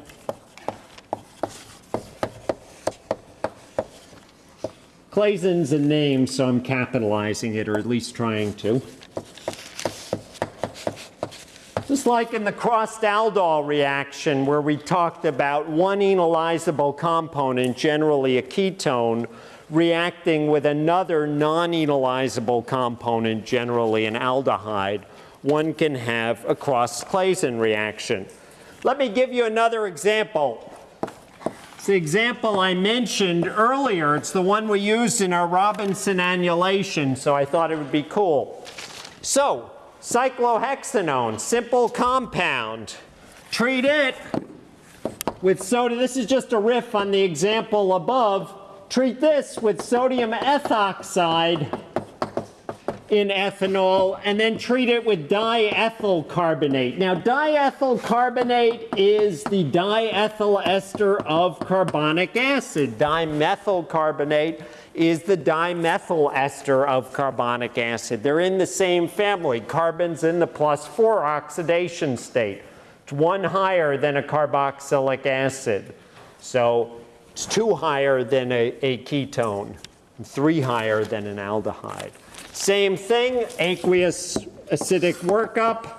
Claisen's a name, so I'm capitalizing it, or at least trying to. Just like in the Crossed-Aldol reaction where we talked about one enolizable component, generally a ketone, reacting with another non-enolizable component, generally an aldehyde, one can have a Crossed-Claisen reaction. Let me give you another example. It's the example I mentioned earlier. It's the one we used in our Robinson annulation, so I thought it would be cool. So, cyclohexanone, simple compound. Treat it with soda. This is just a riff on the example above. Treat this with sodium ethoxide in ethanol and then treat it with diethyl carbonate. Now diethyl carbonate is the diethyl ester of carbonic acid. Dimethyl carbonate is the dimethyl ester of carbonic acid. They're in the same family. Carbon's in the plus 4 oxidation state. It's one higher than a carboxylic acid. So it's two higher than a, a ketone, three higher than an aldehyde. Same thing, aqueous acidic workup.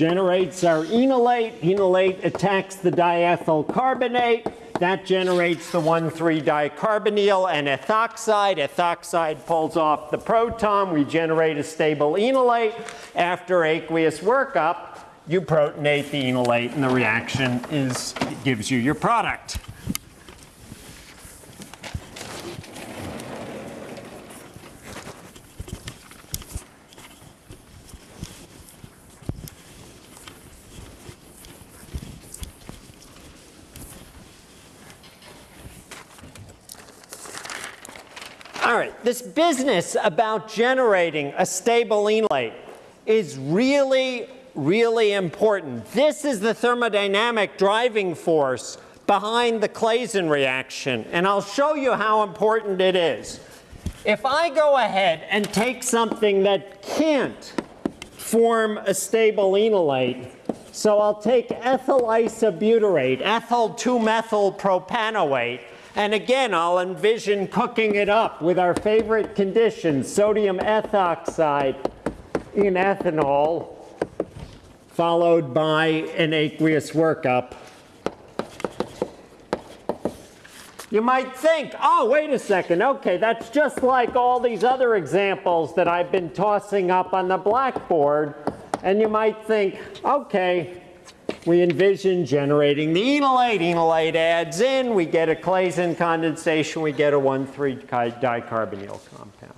Generates our enolate. Enolate attacks the diethyl carbonate. That generates the 1,3-dicarbonyl and ethoxide. Ethoxide pulls off the proton. We generate a stable enolate. After aqueous workup, you protonate the enolate and the reaction is, gives you your product. All right, this business about generating a stable enolate is really, really important. This is the thermodynamic driving force behind the Claisen reaction, and I'll show you how important it is. If I go ahead and take something that can't form a stable enolate, so I'll take ethyl isobutyrate, ethyl 2-methyl propanoate, and again, I'll envision cooking it up with our favorite conditions, sodium ethoxide in ethanol, followed by an aqueous workup. You might think, oh, wait a second, okay, that's just like all these other examples that I've been tossing up on the blackboard. And you might think, okay, we envision generating the enolate. Enolate adds in, we get a Claisen condensation, we get a 1,3-dicarbonyl compound.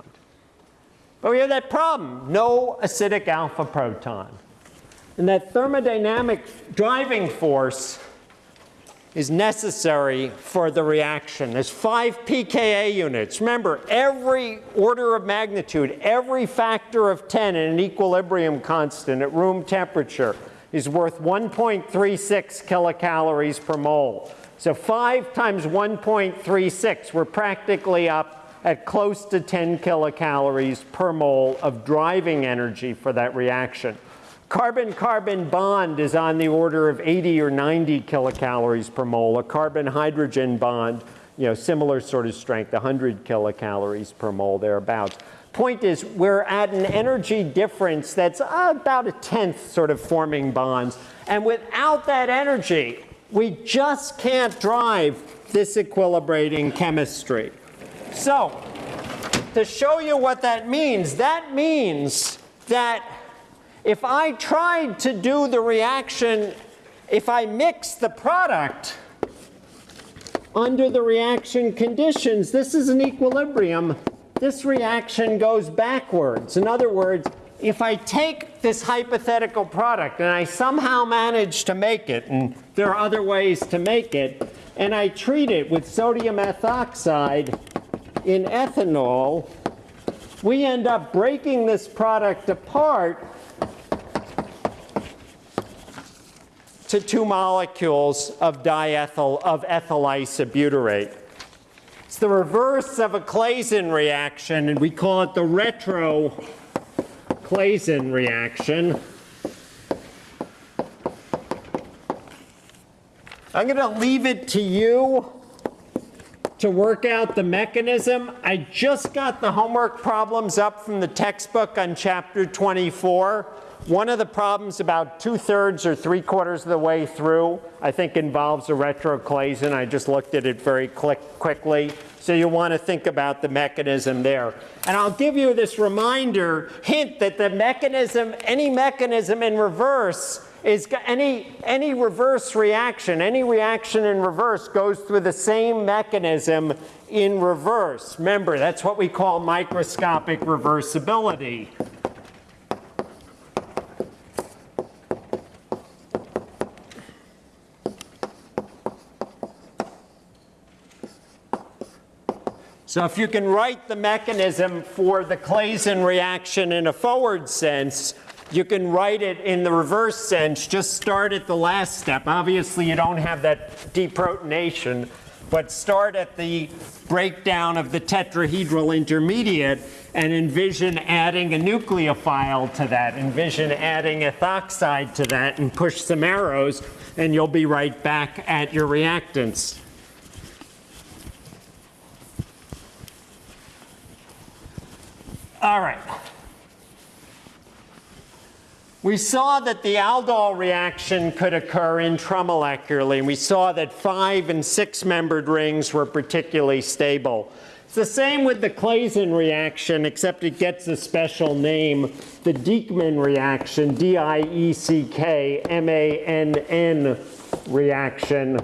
But we have that problem, no acidic alpha proton. And that thermodynamic driving force is necessary for the reaction. There's five pKa units. Remember, every order of magnitude, every factor of 10 in an equilibrium constant at room temperature is worth 1.36 kilocalories per mole. So 5 times 1.36, we're practically up at close to 10 kilocalories per mole of driving energy for that reaction. Carbon-carbon bond is on the order of 80 or 90 kilocalories per mole. A carbon-hydrogen bond, you know, similar sort of strength, 100 kilocalories per mole, thereabouts. Point is, we're at an energy difference that's about a tenth sort of forming bonds. And without that energy, we just can't drive this equilibrating chemistry. So, to show you what that means, that means that if I tried to do the reaction, if I mix the product under the reaction conditions, this is an equilibrium. This reaction goes backwards. In other words, if I take this hypothetical product and I somehow manage to make it, and there are other ways to make it, and I treat it with sodium ethoxide in ethanol, we end up breaking this product apart to two molecules of diethyl of ethyl isobutyrate. It's the reverse of a Claisen reaction, and we call it the retro Claisen reaction. I'm going to leave it to you to work out the mechanism. I just got the homework problems up from the textbook on chapter 24. One of the problems about two thirds or three quarters of the way through, I think involves a retro Claisen. I just looked at it very quick, quickly. So you want to think about the mechanism there. And I'll give you this reminder, hint that the mechanism, any mechanism in reverse is any, any reverse reaction, any reaction in reverse goes through the same mechanism in reverse. Remember, that's what we call microscopic reversibility. So if you can write the mechanism for the Claisen reaction in a forward sense, you can write it in the reverse sense. Just start at the last step. Obviously, you don't have that deprotonation, but start at the breakdown of the tetrahedral intermediate and envision adding a nucleophile to that. Envision adding ethoxide to that and push some arrows, and you'll be right back at your reactants. All right. We saw that the aldol reaction could occur intramolecularly, and we saw that five and six membered rings were particularly stable. It's the same with the Claisen reaction, except it gets a special name, the Dieckmann reaction, D-I-E-C-K-M-A-N-N reaction,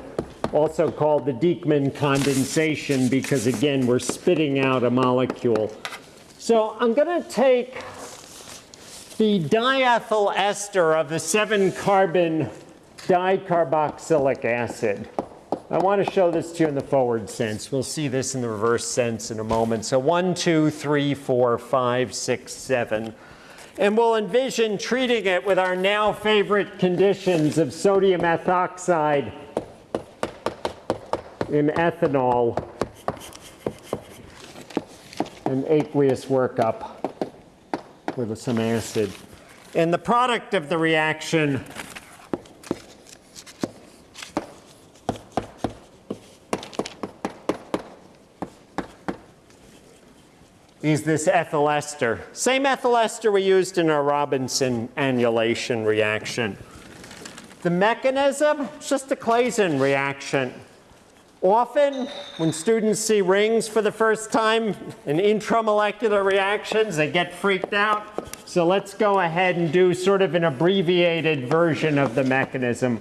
also called the Dieckmann condensation, because again, we're spitting out a molecule. So I'm going to take the diethyl ester of the seven carbon dicarboxylic acid. I want to show this to you in the forward sense. We'll see this in the reverse sense in a moment. So one, two, three, four, five, six, seven. And we'll envision treating it with our now favorite conditions of sodium ethoxide in ethanol an aqueous workup with some acid. And the product of the reaction is this ethyl ester. Same ethyl ester we used in our Robinson annulation reaction. The mechanism, it's just a Claisen reaction. Often, when students see rings for the first time in intramolecular reactions, they get freaked out. So let's go ahead and do sort of an abbreviated version of the mechanism.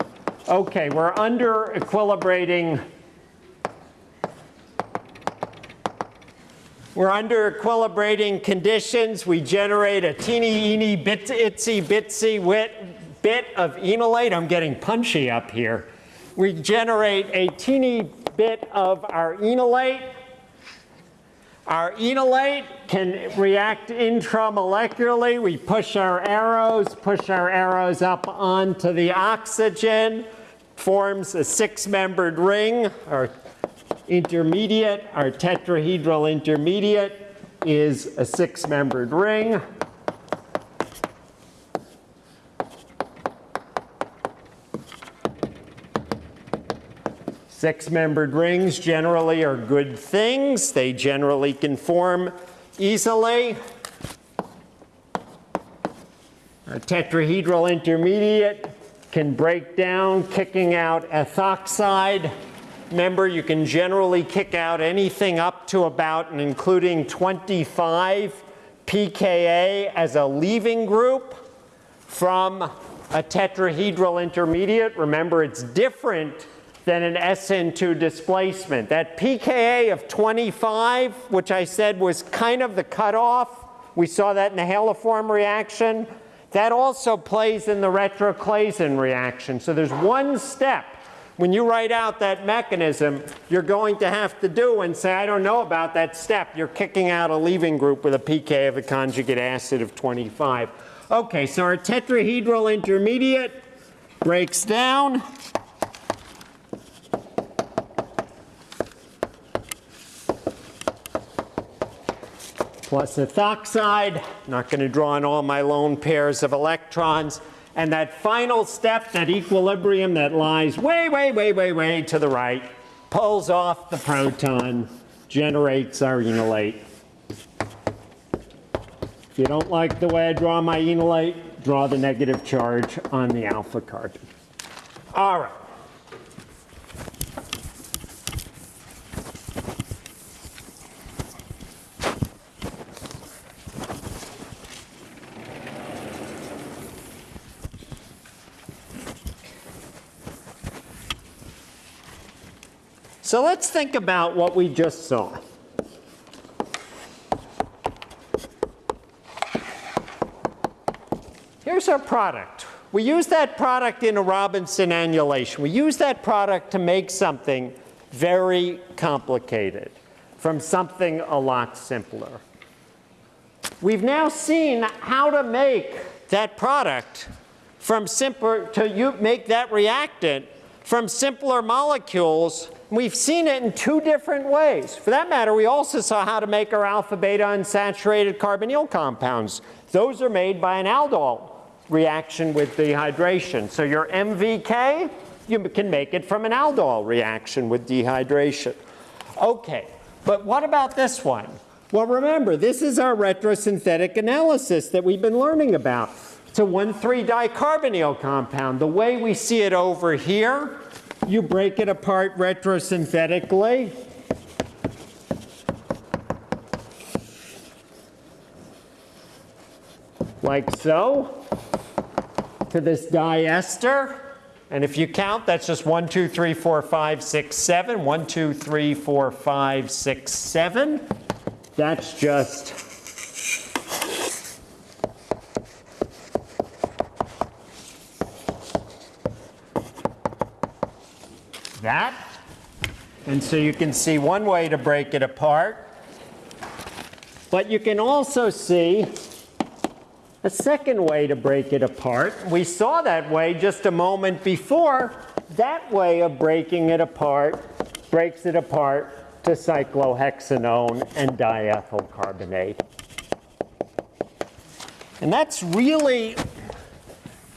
Okay, we're under equilibrating. We're under equilibrating conditions. We generate a teeny, eeny, bit, itsy, bitsy wit, bit of enolate. I'm getting punchy up here. We generate a teeny bit of our enolate. Our enolate can react intramolecularly. We push our arrows, push our arrows up onto the oxygen, forms a six-membered ring. Our intermediate, our tetrahedral intermediate is a six-membered ring. Six-membered rings generally are good things. They generally can form easily. A tetrahedral intermediate can break down, kicking out ethoxide. Remember, you can generally kick out anything up to about and including 25 pKa as a leaving group from a tetrahedral intermediate. Remember, it's different than an SN2 displacement. That pKa of 25, which I said was kind of the cutoff, we saw that in the haloform reaction, that also plays in the retroclaisen reaction. So there's one step when you write out that mechanism, you're going to have to do and say, I don't know about that step. You're kicking out a leaving group with a pK of a conjugate acid of 25. Okay, so our tetrahedral intermediate breaks down. Plus ethoxide. Not going to draw on all my lone pairs of electrons. And that final step, that equilibrium that lies way, way, way, way, way to the right, pulls off the proton, generates our enolate. If you don't like the way I draw my enolate, draw the negative charge on the alpha carbon. All right. So let's think about what we just saw. Here's our product. We use that product in a Robinson annulation. We use that product to make something very complicated from something a lot simpler. We've now seen how to make that product from simpler, to make that reactant from simpler molecules. We've seen it in two different ways. For that matter, we also saw how to make our alpha beta unsaturated carbonyl compounds. Those are made by an aldol reaction with dehydration. So your MVK, you can make it from an aldol reaction with dehydration. Okay, but what about this one? Well, remember, this is our retrosynthetic analysis that we've been learning about. It's a 1,3-dicarbonyl compound. The way we see it over here, you break it apart retrosynthetically. Like so to this diester. And if you count, that's just 1, 2, 3, 4, 5, 6, 7. 1, 2, 3, 4, 5, 6, 7. That's just that. And so you can see one way to break it apart. But you can also see a second way to break it apart. We saw that way just a moment before. That way of breaking it apart breaks it apart to cyclohexanone and diethyl carbonate. And that's really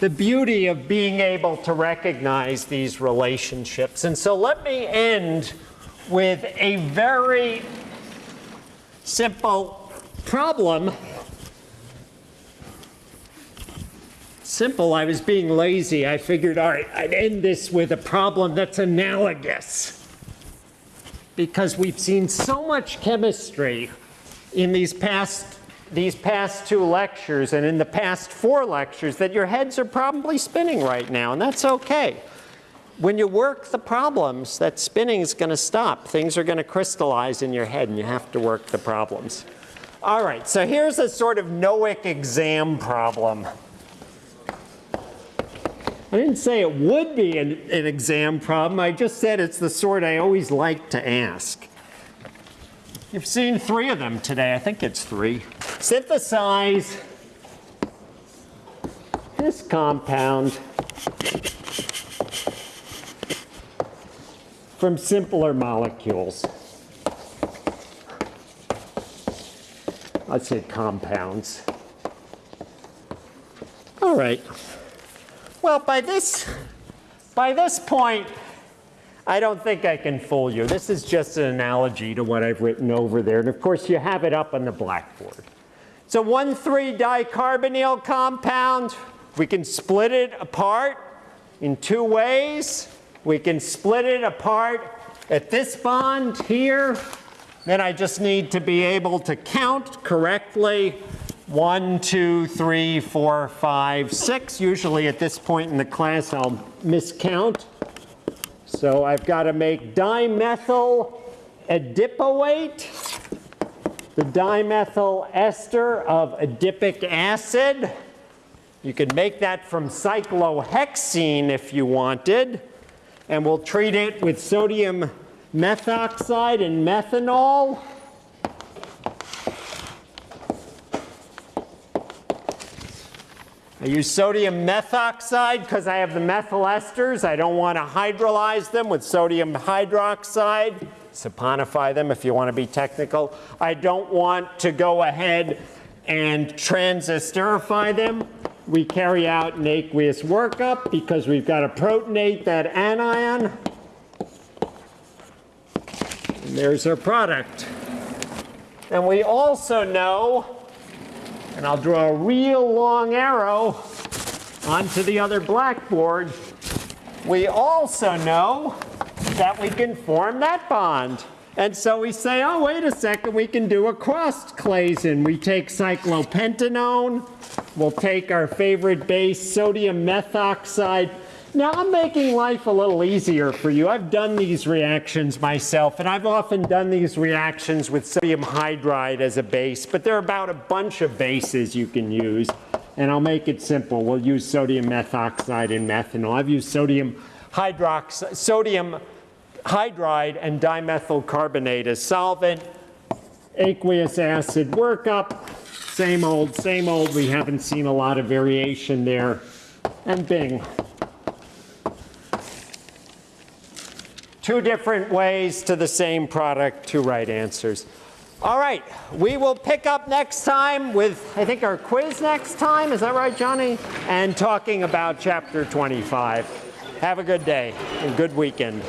the beauty of being able to recognize these relationships. And so let me end with a very simple problem simple. I was being lazy. I figured, all right, I'd end this with a problem that's analogous. Because we've seen so much chemistry in these past, these past two lectures and in the past four lectures that your heads are probably spinning right now, and that's okay. When you work the problems, that spinning is going to stop. Things are going to crystallize in your head, and you have to work the problems. All right, so here's a sort of Nowick exam problem. I didn't say it would be an, an, exam problem. I just said it's the sort I always like to ask. You've seen three of them today. I think it's three. Synthesize this compound from simpler molecules. Let's say compounds. All right. Well, by this, by this point, I don't think I can fool you. This is just an analogy to what I've written over there. And of course, you have it up on the blackboard. It's a 1,3-dicarbonyl compound. We can split it apart in two ways. We can split it apart at this bond here. Then I just need to be able to count correctly one, two, three, four, five, six. Usually at this point in the class I'll miscount. So I've got to make dimethyl adipoate, the dimethyl ester of adipic acid. You could make that from cyclohexene if you wanted. And we'll treat it with sodium methoxide and methanol. I use sodium methoxide because I have the methyl esters. I don't want to hydrolyze them with sodium hydroxide. Saponify them if you want to be technical. I don't want to go ahead and transesterify them. We carry out an aqueous workup because we've got to protonate that anion. And there's our product. And we also know and I'll draw a real long arrow onto the other blackboard. We also know that we can form that bond. And so we say, oh, wait a second, we can do a cross Claisen. We take cyclopentanone, we'll take our favorite base, sodium methoxide. Now, I'm making life a little easier for you. I've done these reactions myself, and I've often done these reactions with sodium hydride as a base, but there are about a bunch of bases you can use. And I'll make it simple. We'll use sodium methoxide and methanol. I've used sodium hydroxide, sodium hydride and dimethyl carbonate as solvent, aqueous acid workup, same old, same old. We haven't seen a lot of variation there. And bing. Two different ways to the same product, two right answers. All right, we will pick up next time with, I think, our quiz next time. Is that right, Johnny? And talking about chapter 25. Have a good day and good weekend.